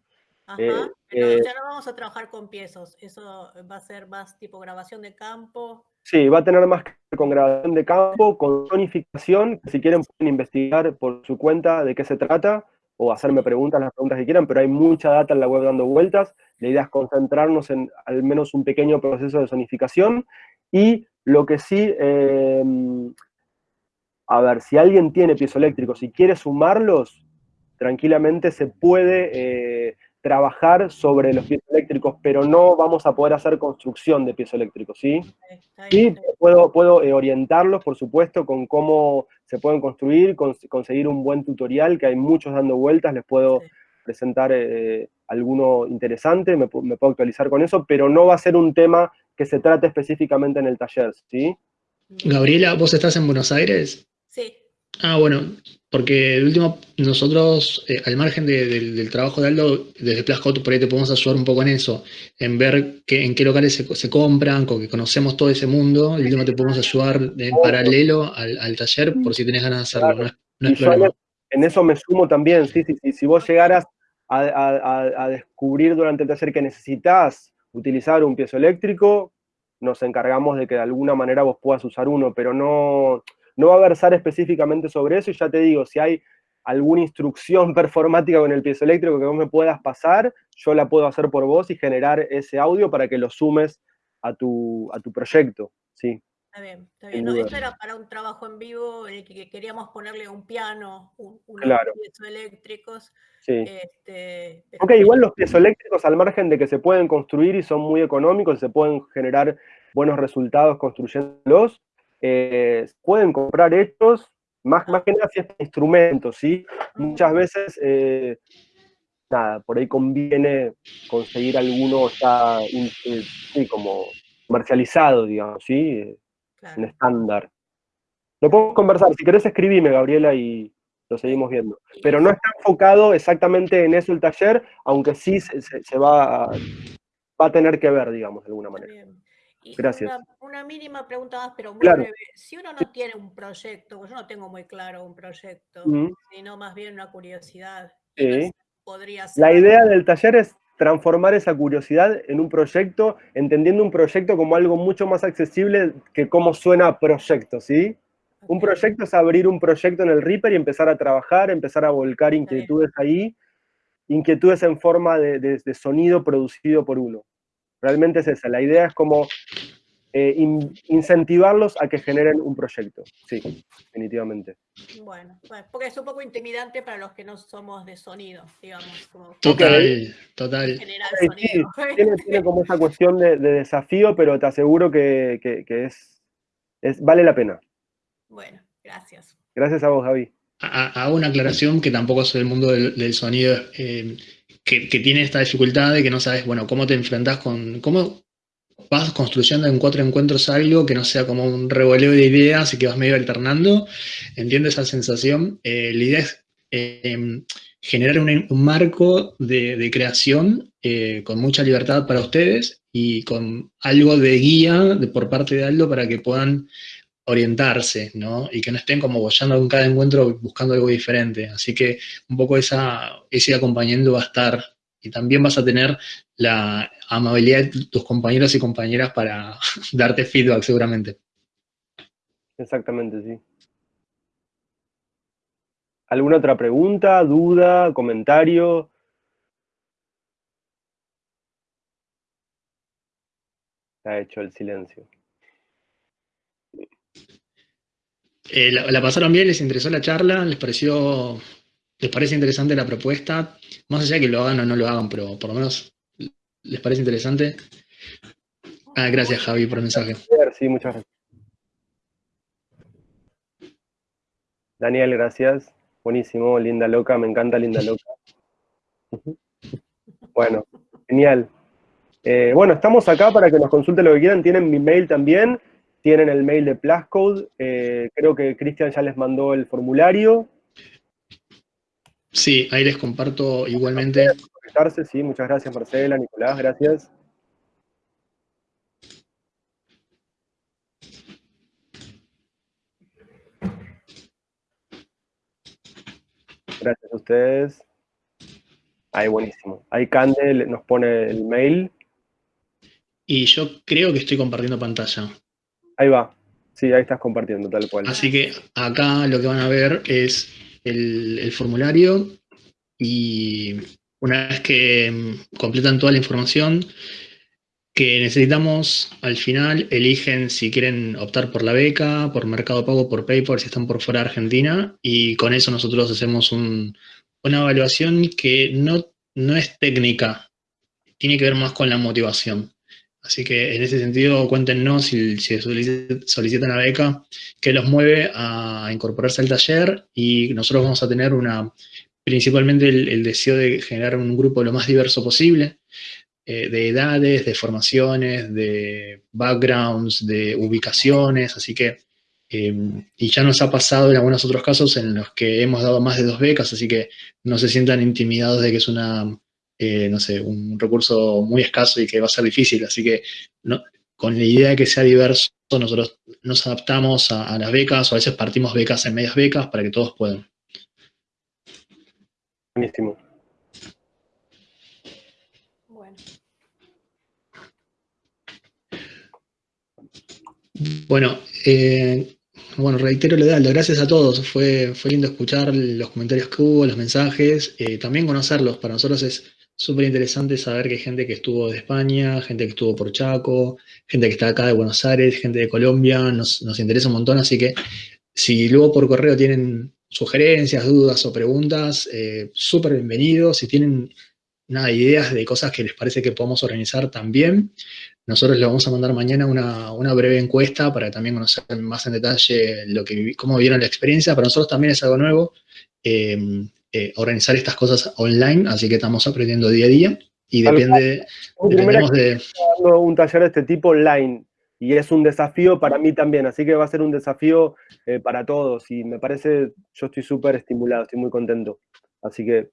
Ajá, eh, pero ya no vamos a trabajar con piezos. Eso va a ser más tipo grabación de campo. Sí, va a tener más que con grabación de campo, con zonificación, si quieren pueden investigar por su cuenta de qué se trata, o hacerme preguntas, las preguntas que quieran, pero hay mucha data en la web dando vueltas. La idea es concentrarnos en al menos un pequeño proceso de zonificación, y lo que sí, em, a ver, si alguien tiene piezoeléctricos y quiere sumarlos, tranquilamente se puede eh, trabajar sobre los pies eléctricos, pero no vamos a poder hacer construcción de pies eléctricos, ¿sí? Sí, puedo, puedo eh, orientarlos, por supuesto, con cómo se pueden construir, conseguir un buen tutorial, que hay muchos dando vueltas, les puedo presentar eh, alguno interesante, me, me, puedo actualizar con eso, pero no va a ser un tema que se trate específicamente en el taller, ¿sí? Gabriela, ¿vos estás en Buenos Aires? Sí. Ah, bueno, porque el último, nosotros, eh, al margen del trabajo de Aldo, desde Plascot, por ahí te podemos ayudar un poco en eso, en ver que, en qué locales se, compran, con que conocemos todo ese mundo, el último te podemos ayudar en paralelo al, taller, por si tenés ganas de hacerlo, no es, En eso me sumo también, sí, sí, sí. si vos llegaras a, descubrir durante el taller que necesitas utilizar un piezo eléctrico, nos encargamos de que de alguna manera vos puedas usar uno, pero no no va a versar específicamente sobre eso, y ya te digo, si hay alguna instrucción performática con el piezoeléctrico que vos me puedas pasar, yo la puedo hacer por vos y generar ese audio para que lo sumes a tu, a tu proyecto, sí. Está bien, está bien. esto era para un trabajo en vivo en el que queríamos ponerle un piano, un, unos piezoeléctricos. Sí. Este, ok, igual los piezoeléctricos, al margen de que se pueden construir y son muy económicos, se pueden generar buenos resultados construyéndolos, eh, pueden comprar hechos, más, más que nada si es instrumentos, ¿sí? Muchas veces, eh, nada, por ahí conviene conseguir alguno ya, eh, sí, como comercializado, digamos, ¿sí? En estándar. Lo podemos conversar, si querés escribime, Gabriela, y lo seguimos viendo. Pero no está enfocado exactamente en eso el taller, aunque sí se, va, a, va a tener que ver, digamos, de alguna manera. Gracias. Una, mínima pregunta más, pero muy breve. Si uno no tiene un proyecto, yo no tengo muy claro un proyecto, sino más bien una curiosidad, podría ser? La idea del taller es transformar esa curiosidad en un proyecto, entendiendo un proyecto como algo mucho más accesible que cómo suena proyecto, ¿sí? Un proyecto es abrir un proyecto en el Reaper y empezar a trabajar, empezar a volcar inquietudes ahí, inquietudes en forma de sonido producido por uno. Realmente es esa. La idea es como eh, incentivarlos a que generen un proyecto. Sí, definitivamente. Bueno, porque es un poco intimidante para los que no somos de sonido, digamos. total, total. tiene, como esa cuestión de, desafío, pero te aseguro que, es, es, vale la pena. Bueno, gracias. Gracias a vos, Javi. Hago una aclaración que tampoco soy del mundo del, sonido, eh, que, tiene esta dificultad de que no sabes, bueno, cómo te enfrentás con, cómo vas construyendo en cuatro encuentros algo que no sea como un revoleo de ideas y que vas medio alternando. Entiendo esa sensación. Eh, la idea es em, generar un, marco de, creación eh, con mucha libertad para ustedes y con algo de guía de, por parte de Aldo para que puedan orientarse, ¿no? Y que no estén como bollando en cada encuentro buscando algo diferente. Así que un poco esa, ese acompañamiento va a estar y también vas a tener la amabilidad de tus compañeros y compañeras para darte feedback seguramente. Exactamente, sí. ¿Alguna otra pregunta, duda, comentario? Ha hecho el silencio. Eh, la, pasaron bien? ¿Les interesó la charla? ¿Les pareció, les parece interesante la propuesta? Más allá de que lo hagan o no lo hagan, pero por lo menos les parece interesante. Ah, gracias Javi por el mensaje. Sí, muchas gracias. Daniel, gracias. Buenísimo, linda loca, me encanta linda loca. Bueno, genial. Eh, bueno, estamos acá para que nos consulten lo que quieran. Tienen mi mail también tienen el mail de Plascode, eh, creo que Cristian ya les mandó el formulario. Sí, ahí les comparto igualmente. Sí, muchas gracias Marcela, Nicolás, gracias. Gracias a ustedes. Ahí, buenísimo. Ahí Cande nos pone el mail. Y yo creo que estoy compartiendo pantalla. Ahí va. Sí, ahí estás compartiendo, tal cual. Así que acá lo que van a ver es el, formulario y una vez que mm, completan toda la información que necesitamos, al final eligen si quieren optar por la beca, por Mercado Pago, por PayPal, si están por fuera de Argentina, y con eso nosotros hacemos una evaluación que no, no es técnica, tiene que ver más con la motivación. Así que en ese sentido, cuéntenos si, solicitan una beca que los mueve a incorporarse al taller y nosotros vamos a tener una, principalmente el, deseo de generar un grupo lo más diverso posible, eh, de edades, de formaciones, de backgrounds, de ubicaciones, así que, eh, y ya nos ha pasado en algunos otros casos en los que hemos dado más de dos becas, así que no se sientan intimidados de que es una eh, no sé, un recurso muy escaso y que va a ser difícil. Así que con la idea de que sea diverso, nosotros nos adaptamos a, las becas o a veces partimos becas en medias becas para que todos puedan. Buenísimo. Bueno. Bueno, eh, bueno, reitero lo de gracias a todos, fue, fue lindo escuchar los comentarios que hubo, los mensajes, eh, también conocerlos, para nosotros es súper interesante saber que hay gente que estuvo de España, gente que estuvo por Chaco, gente que está acá de Buenos Aires, gente de Colombia, nos, interesa un montón, así que si luego por correo tienen sugerencias, dudas o preguntas, eh, súper bienvenidos. Si tienen nada, ideas de cosas que les parece que podemos organizar también, nosotros les vamos a mandar mañana una, breve encuesta para también conocer más en detalle lo que, cómo vieron la experiencia. Para nosotros también es algo nuevo. Eh, eh, organizar estas cosas online, así que estamos aprendiendo día a día y depende, de... un taller de este tipo online y es un desafío para mí también, así que va a ser un desafío eh, para todos y me parece, yo estoy súper estimulado, estoy muy contento, así que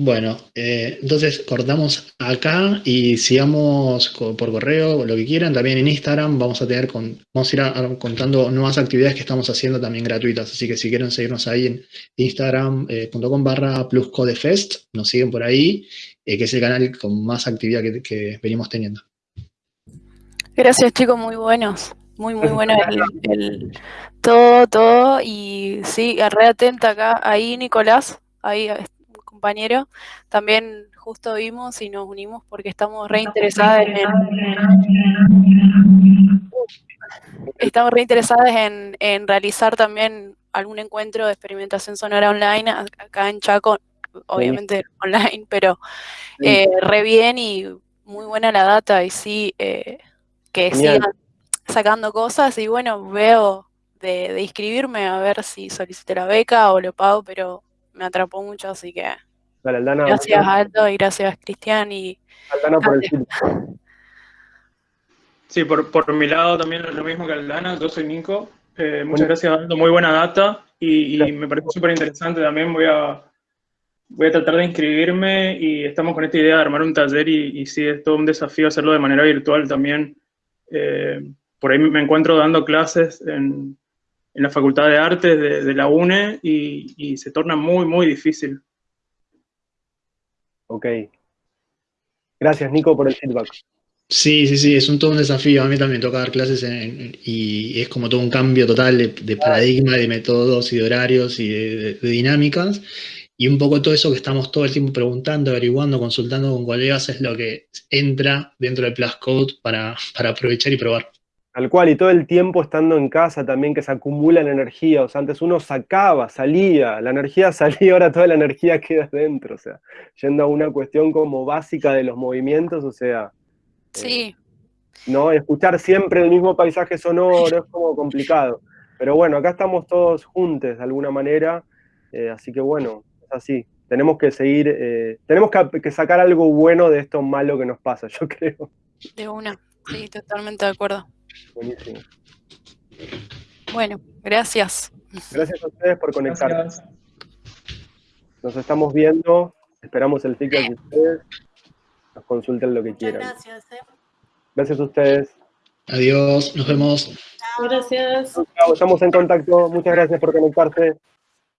bueno, eh, entonces cortamos acá y sigamos por correo, lo que quieran. También en Instagram vamos a tener con, vamos a ir contando nuevas actividades que estamos haciendo también gratuitas. Así que si quieren seguirnos ahí en instagram.com eh, barra pluscodefest, nos siguen por ahí, eh, que es el canal con más actividad que, venimos teniendo. Gracias chicos, muy buenos. Muy, muy bueno todo, todo. Y sí, re atenta acá, ahí Nicolás, ahí compañero, también justo vimos y nos unimos porque estamos reinteresadas en, estamos reinteresadas en, en realizar también algún encuentro de experimentación sonora online acá en Chaco, obviamente online, pero Sí. eh, re bien y muy buena la data y sí, eh, que Genial. sigan sacando cosas y bueno, veo de, de inscribirme a ver si solicité la beca o lo pago, pero me atrapó mucho, así que Dale, Aldana, gracias Aldo y gracias Cristian y Aldana por el Dale. feedback. Sí, por, por mi lado también lo mismo que Aldana, yo soy Nico. Eh, muchas gracias, Aldo, muy buena data y, y me parece súper interesante también. Voy a, voy a tratar de inscribirme y estamos con esta idea de armar un taller y, y sí, es todo un desafío hacerlo de manera virtual también. Eh, por ahí me encuentro dando clases en, en la Facultad de Artes de, de la UNE y, y se torna muy, muy difícil. Ok. Gracias, Nico, por el feedback. Sí, sí, sí, es un todo un desafío. A mí también toca dar clases en- y es como todo un cambio total de, de paradigma, de métodos y de horarios y de, de- de dinámicas. Y un poco todo eso que estamos todo el tiempo preguntando, averiguando, consultando con colegas es lo que entra dentro del Plus Code para, para aprovechar y probar. Tal cual, y todo el tiempo estando en casa también que se acumula la energía, o sea, antes uno sacaba, salía, la energía salía, ahora toda la energía queda dentro, o sea, yendo a una cuestión como básica de los movimientos, o sea, sí, ¿no? Escuchar siempre el mismo paisaje sonoro es como complicado, pero bueno, acá estamos todos juntos de alguna manera, eh, así que bueno, es así, tenemos que seguir, eh, tenemos que, que sacar algo bueno de esto malo que nos pasa, yo creo. de una, sí, totalmente de acuerdo. Buenísimo. Bueno, gracias. Gracias a ustedes por. Gracias. Nos estamos viendo, esperamos el feedback de ustedes, nos consulten lo que Muchas quieran. gracias. ¿eh? Gracias a ustedes. Adiós, nos vemos. Chao. Gracias. Chao, Estamos en contacto, muchas gracias por conectarse.